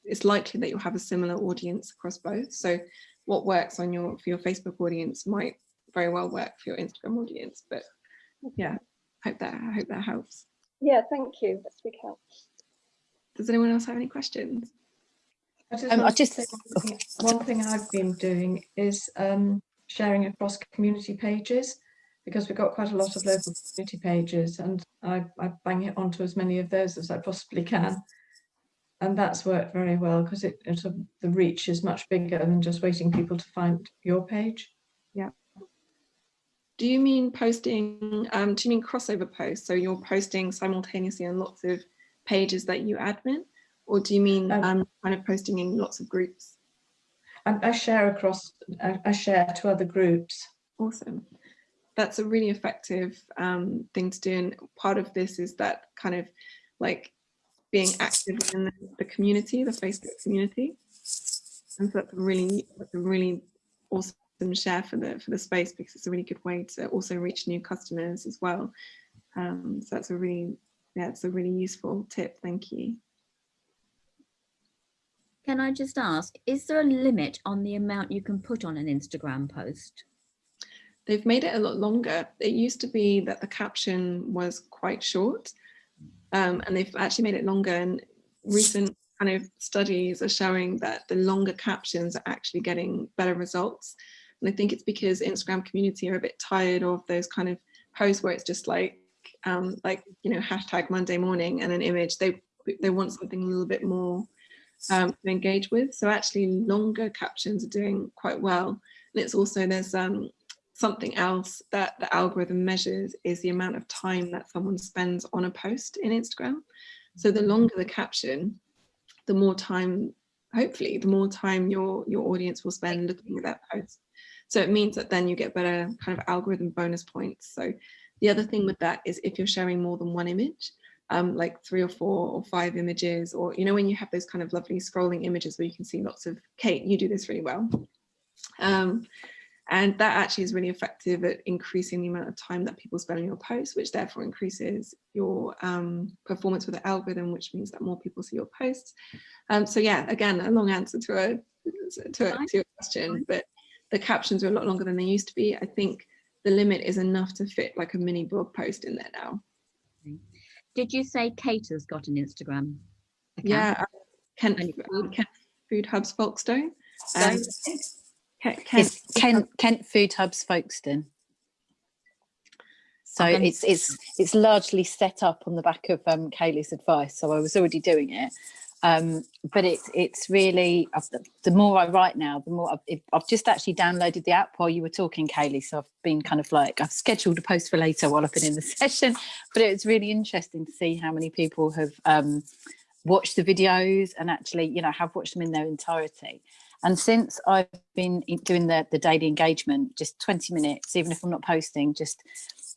it's likely that you'll have a similar audience across both. So what works on your, for your Facebook audience might very well work for your Instagram audience. But yeah, hope that, I hope that helps.
Yeah, thank you. That's a big help.
Does anyone else have any questions?
I just
Um, I just-
one thing- one thing I've been doing is um, sharing across community pages because we've got quite a lot of local community pages and I, I bang it onto as many of those as I possibly can. And that's worked very well because it, it sort of- the reach is much bigger than just waiting people to find your page. Yeah.
Do you mean posting, um, do you mean crossover posts? So you're posting simultaneously on lots of pages that you admin? Or do you mean
Um,
um, kind of posting in lots of groups?
I, I share across, I, I share to other groups.
Awesome. That's a really effective um, thing to do. And part of this is that kind of like being active in the, the community, the Facebook community. And so that's a really, that's a really awesome share for the for the space because it's a really good way to also reach new customers as well. Um, so that's a really, yeah, it's a really useful tip. Thank you.
Can I just ask, is there a limit on the amount you can put on an Instagram post?
They've made it a lot longer. It used to be that the caption was quite short um, and they've actually made it longer and recent kind of studies are showing that the longer captions are actually getting better results. And I think it's because Instagram community are a bit tired of those kind of posts where it's just like, um, like, you know, hashtag Monday morning and an image. They, they want something a little bit more um, to engage with. So actually longer captions are doing quite well. And it's also, there's um, something else that the algorithm measures is the amount of time that someone spends on a post in Instagram. So the longer the caption, the more time, hopefully, the more time your, your audience will spend looking at that post. So it means that then you get better kind of algorithm bonus points. So the other thing with that is if you're sharing more than one image, um, like three or four or five images, or, you know, when you have those kind of lovely scrolling images where you can see lots of, Kate, you do this really well. Um, and that actually is really effective at increasing the amount of time that people spend on your post, which therefore increases your um, performance with the algorithm, which means that more people see your posts. Um, so yeah, again, a long answer to a to, a, to your question, but the captions are a lot longer than they used to be. I think the limit is enough to fit like a mini blog post in there now.
Did you say Kate has got an Instagram? Account?
Yeah, uh, Kent, Kent Food Hubs Folkestone. Um,
Kent, Kent, Kent, Kent Food Hubs Folkestone. So okay. it's it's it's largely set up on the back of um, Kaylee's advice. So I was already doing it, um, but it's it's really the more I write now, the more I've, I've, just actually downloaded the app while you were talking, Kaylee. So I've been kind of like I've scheduled a post for later while I've been in the session. But it's really interesting to see how many people have um, watched the videos and actually, you know, have watched them in their entirety. And since I've been doing the, the daily engagement, just 20 minutes, even if I'm not posting, just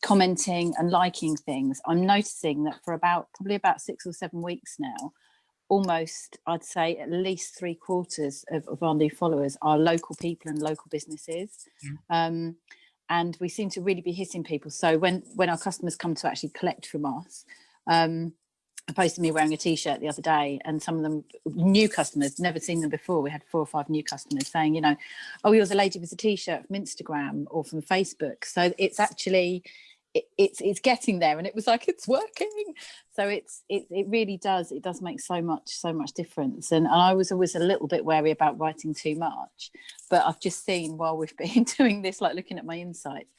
commenting and liking things, I'm noticing that for about probably about six or seven weeks now, almost I'd say at least three quarters of, of our new followers are local people and local businesses. Yeah. Um, and we seem to really be hitting people. So when, when our customers come to actually collect from us, um, I posted me wearing a t-shirt the other day and some of them new customers never seen them before we had four or five new customers saying you know oh you're the lady with a t-shirt from instagram or from facebook so it's actually it, it's it's getting there and it was like it's working so it's it, it really does it does make so much so much difference and, and i was always a little bit wary about writing too much but i've just seen while we've been doing this like looking at my insights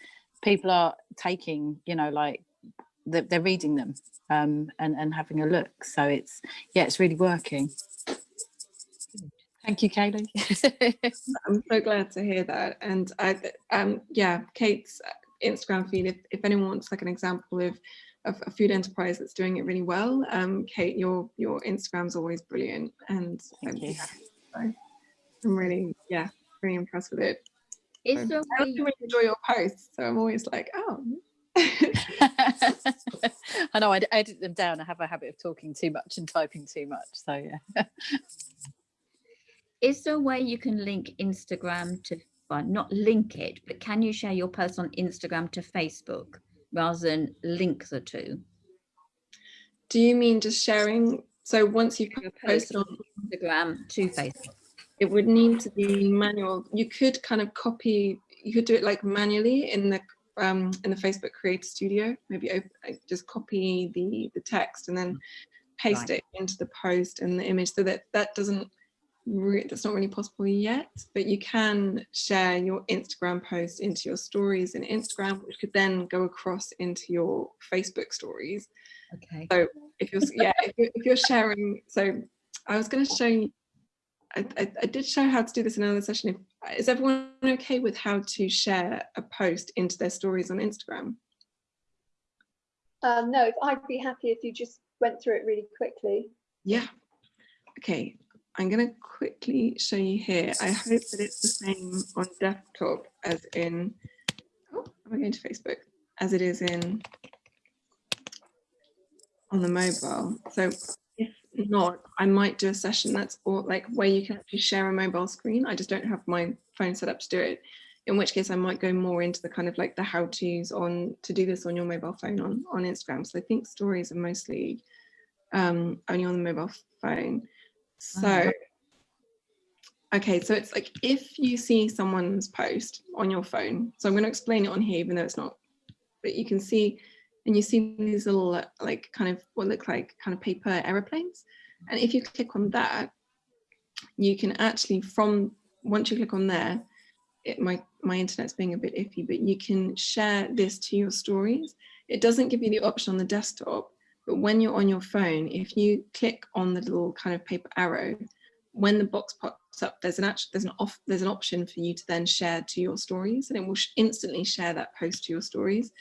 people are taking you know like they're reading them um, and, and having a look. So it's, yeah, it's really working. Thank you, Kaylee.
I'm so glad to hear that. And I, um, yeah, Kate's Instagram feed, if, if anyone wants like an example of, of a food enterprise that's doing it really well, um, Kate, your your Instagram's always brilliant. And
Thank you.
I'm really, yeah, really impressed with it. it.
Is so,
I really enjoy your posts. So I'm always like, oh,
I know I edit them down. I have a habit of talking too much and typing too much. So yeah.
Is there a way you can link Instagram to, well, not link it, but can you share your post on Instagram to Facebook rather than link the two?
Do you mean just sharing? So once you've posted on
Instagram to Facebook,
it would need to be manual. You could kind of copy, you could do it like manually in the um, in the Facebook Creator Studio, maybe open, uh, just copy the, the text and then mm. paste right. it into the post and the image so that that doesn't, that's not really possible yet, but you can share your Instagram post into your stories in Instagram, which could then go across into your Facebook stories.
Okay.
So if you're, yeah, if you're, if you're sharing, so I was going to show you, I, I, I, did show how to do this in another session. If is everyone okay with how to share a post into their stories on Instagram?
Um, no, I'd be happy if you just went through it really quickly.
Yeah. Okay, I'm going to quickly show you here. I hope that it's the same on desktop as in, oh, am I going to Facebook? As it is in on the mobile. So if not, I might do a session that's all like where you can actually share a mobile screen. I just don't have my phone set up to do it. In which case I might go more into the kind of like the how to's on to do this on your mobile phone on, on Instagram. So I think stories are mostly um, only on the mobile phone. So, uh-huh. okay, so it's like if you see someone's post on your phone, so I'm going to explain it on here, even though it's not, but you can see, and you see these little like kind of what look like kind of paper aeroplanes. And if you click on that, you can actually from, once you click on there, it, my, my internet's being a bit iffy, but you can share this to your stories. It doesn't give you the option on the desktop, but when you're on your phone, if you click on the little kind of paper arrow, when the box pops up, there's an actual, there's an off, there's an option for you to then share to your stories, and it will sh instantly share that post to your stories.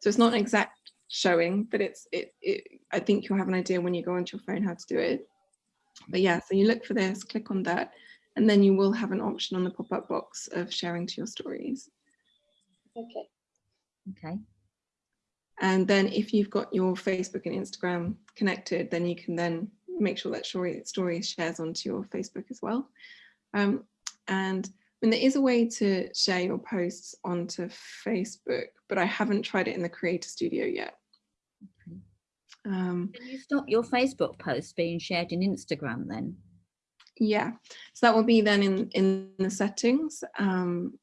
So it's not an exact showing, but it's it, it. I think you'll have an idea when you go onto your phone how to do it. But yeah, so you look for this, click on that, and then you will have an option on the pop-up box of sharing to your stories.
Okay.
Okay.
And then if you've got your Facebook and Instagram connected, then you can then make sure that story, story shares onto your Facebook as well. Um, and I mean, there is a way to share your posts onto Facebook, but I haven't tried it in the Creator Studio yet.
Okay.
Um,
Can you stop your Facebook posts being shared in Instagram then?
yeah, so that will be then in, in the settings. Um,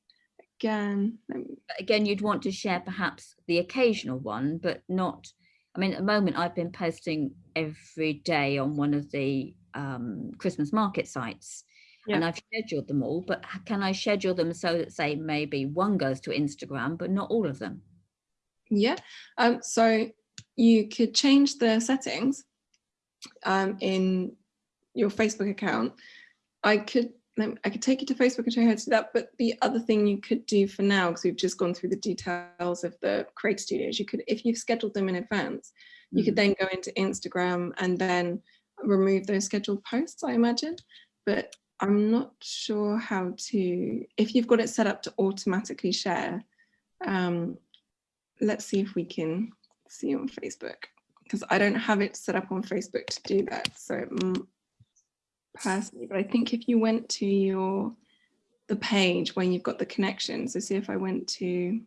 again, let me
But again, you'd want to share perhaps the occasional one, but not, I mean, at the moment I've been posting every day on one of the um, Christmas market sites. And I've scheduled them all, but can I schedule them so that say maybe one goes to Instagram, but not all of them?
Yeah, um, so you could change the settings um, in your Facebook account. I could I could take you to Facebook and show you how to do that. But the other thing you could do for now, because we've just gone through the details of the Create Studios, you could, if you've scheduled them in advance, you could then go into Instagram and then remove those scheduled posts, I imagine. But I'm not sure how to, if you've got it set up to automatically share, um, let's see if we can see on Facebook because I don't have it set up on Facebook to do that. So mm, personally, but I think if you went to your the page when you've got the connection, so see if I went to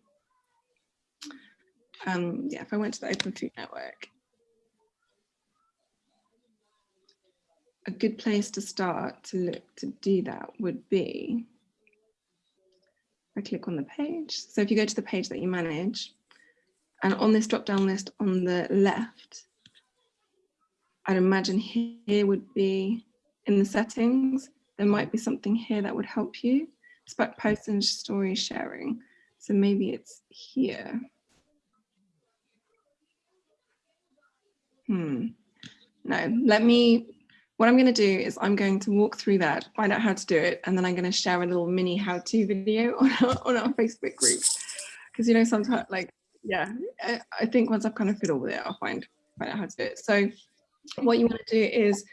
um yeah, if I went to the Open Food Network. A good place to start to look to do that would be I click on the page. So if you go to the page that you manage, and on this drop down list on the left, I'd imagine here would be in the settings, there might be something here that would help you. It's about post and story sharing. So maybe it's here. Hmm. No, let me, what I'm going to do is I'm going to walk through that, find out how to do it, and then I'm going to share a little mini how-to video on our, on our Facebook group. Because, you know, sometimes like, yeah, I, I think once I've kind of fiddled with it, I'll find, find out how to do it. So what you want to do is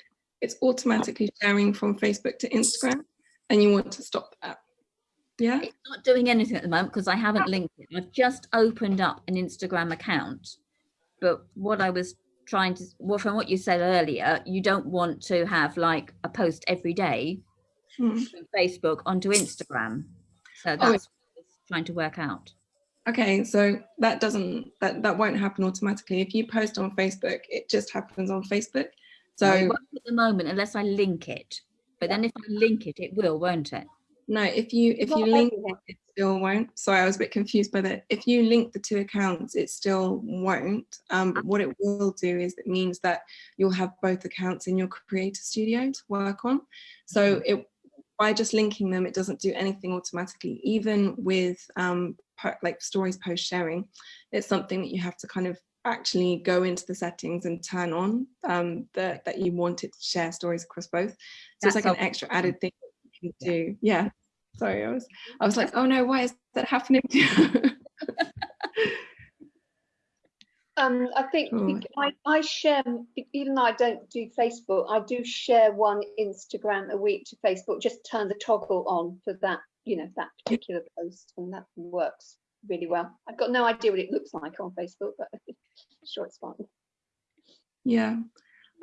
it's automatically sharing from Facebook to Instagram and you want to stop that. Yeah.
It's not doing anything at the moment because I haven't linked it. I've just opened up an Instagram account. But what I was trying to, well, from what you said earlier, you don't want to have like a post every day
Hmm.
from Facebook onto Instagram. So that's
Oh,
what I was trying to work out.
Okay, so that doesn't that that won't happen automatically. If you post on Facebook, it just happens on Facebook.
So it won't at the moment unless I link it. But then if I link it, it will, won't it?
no, if you if you link it, it still won't. Sorry, I was a bit confused by that. If you link the two accounts, it still won't. Um, but what it will do is it means that you'll have both accounts in your Creator Studio to work on. So it by just linking them, it doesn't do anything automatically. Even with um, like stories post sharing, it's something that you have to kind of actually go into the settings and turn on um, that that you want it to share stories across both. So it's like an extra added thing you can do. Yeah. Sorry, I was I was like, oh no, why is that happening?
Um, I think
Cool.
bec- I, I share, m- even though I don't do Facebook, I do share one Instagram a week to Facebook, just turn the toggle on for that, you know, that particular post and that works really well. I've got no idea what it looks like on Facebook, but I'm sure it's fine.
yeah.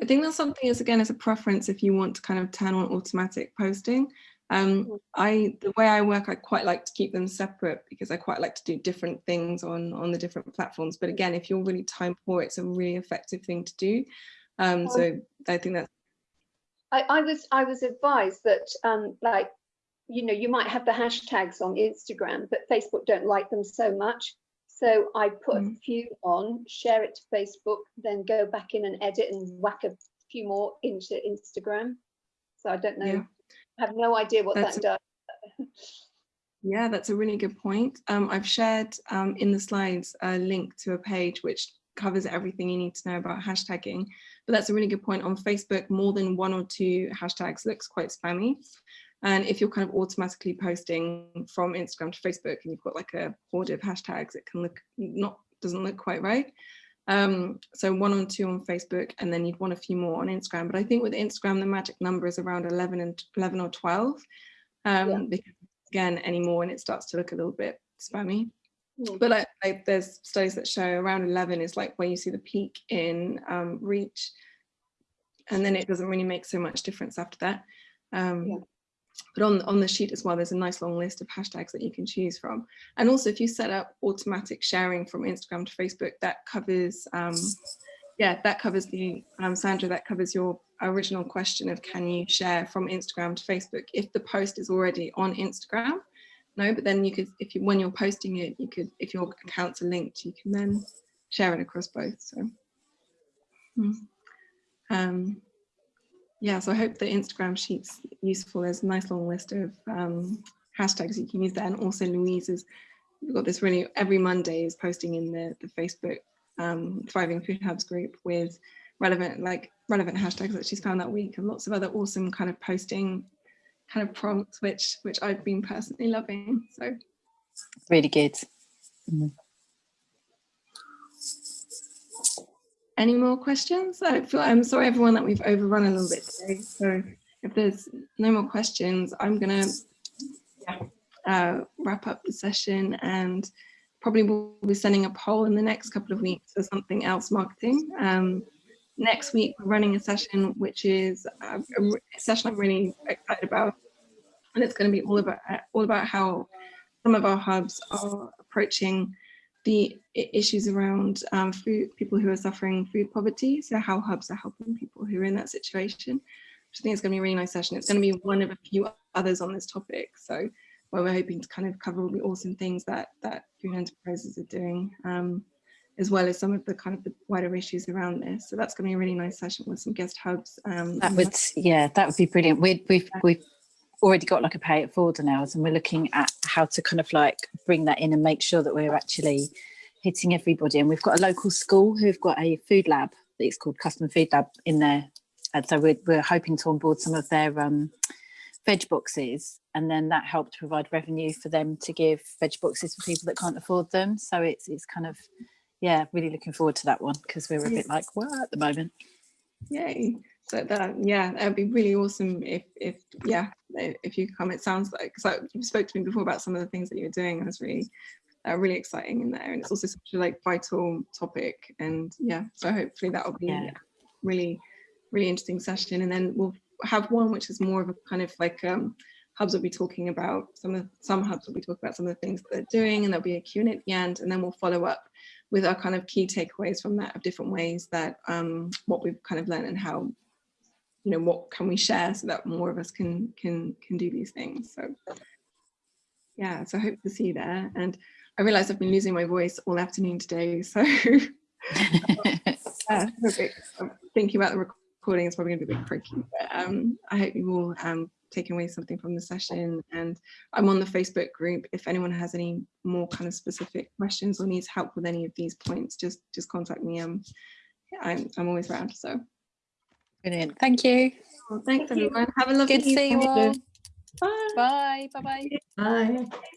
I think that's something is again as a preference if you want to kind of turn on automatic posting. Um,
Mm.
I the way I work, I quite like to keep them separate because I quite like to do different things on on the different platforms. But again, if you're really time poor, it's a really effective thing to do. Um,
Um,
so I think that's
I, I was I was advised that um, like you know you might have the hashtags on Instagram, but Facebook don't like them so much. So I put a
Mm.
few on, share it to Facebook, then go back in and edit and whack a few more into Instagram. So I don't know,
Yeah.
I have no idea what
That's
that does.
Yeah, that's a really good point. Um, I've shared um, in the slides a link to a page which covers everything you need to know about hashtagging. But that's a really good point. On Facebook, more than one or two hashtags looks quite spammy. And if you're kind of automatically posting from Instagram to Facebook and you've got like a horde of hashtags, it can look not doesn't look quite right. Um, so one or two on Facebook, and then you'd want a few more on Instagram. But I think with Instagram, the magic number is around 11 and 11 or 12. Um,
Yeah.
Because again, any more and it starts to look a little bit spammy.
Mm.
But like, like there's studies that show around 11 is like where you see the peak in um, reach. And then it doesn't really make so much difference after that. Um,
Yeah.
But on, on the sheet as well, there's a nice long list of hashtags that you can choose from. And also if you set up automatic sharing from Instagram to Facebook, that covers, um, yeah, that covers the, um, Sandra, that covers your original question of can you share from Instagram to Facebook? If the post is already on Instagram, no, but then you could, if you, when you're posting it, you could, if your accounts are linked, you can then share it across both, so. Hmm. Um, yeah, so I hope the Instagram sheet's useful. There's a nice long list of um, hashtags you can use there. And also Louise's, we've got this really, every Monday is posting in the, the Facebook um, Thriving Food Hubs group with relevant, like relevant hashtags that she's found that week and lots of other awesome kind of posting kind of prompts, which, which I've been personally loving. So
Really good.
Any more questions? I feel, I'm sorry everyone that we've overrun a little bit today. So if there's no more questions, I'm gonna yeah, uh, wrap up the session and probably we'll be sending a poll in the next couple of weeks for something else marketing. Um, next week we're running a session which is a, a session I'm really excited about and it's going to be all about all about how some of our hubs are approaching the issues around um, food, people who are suffering food poverty. So how hubs are helping people who are in that situation. Which I think is going to be a really nice session. It's going to be one of a few others on this topic. So where we're hoping to kind of cover all the awesome things that that food enterprises are doing, um, as well as some of the kind of the wider issues around this. So that's going to be a really nice session with some guest hubs. Um,
That would, yeah, that would be brilliant. We, we've, we've already got like a pay it forward on ours and we're looking at how to kind of like bring that in and make sure that we're actually hitting everybody. And we've got a local school who've got a food lab, it's called Custom Food Lab in there. And so we're, we're hoping to onboard some of their um, veg boxes and then that helped provide revenue for them to give veg boxes for people that can't afford them. So it's, it's kind of, yeah, really looking forward to that one because we're a bit like, what at the moment?
Yay. So that, yeah, that'd be really awesome if, if, yeah, if you come, it sounds like, so you spoke to me before about some of the things that you're doing. That's really, uh, really exciting in there. And it's also such a like vital topic. And yeah, so hopefully that'll be
Yeah.
a really, really interesting session. And then we'll have one which is more of a kind of like, um, hubs will be talking about some of, some hubs will be talking about some of the things that they're doing and there'll be a Q&A at the end. And then we'll follow up with our kind of key takeaways from that of different ways that um, what we've kind of learned and how you know what can we share so that more of us can can can do these things? So yeah so I hope to see you there. And i realize i've been losing my voice all afternoon today so uh, thinking about the recording is probably going to be a bit tricky but um i hope you all um taken away something from the session. And i'm on the facebook group. If anyone has any more kind of specific questions or needs help with any of these points just just contact me. Um I'm, I'm always around so
Brilliant. Thank you.
well, thanks
Thank you.
everyone have a lovely
Good to see you
evening.
all.
Bye.
Bye. Bye bye.
Bye.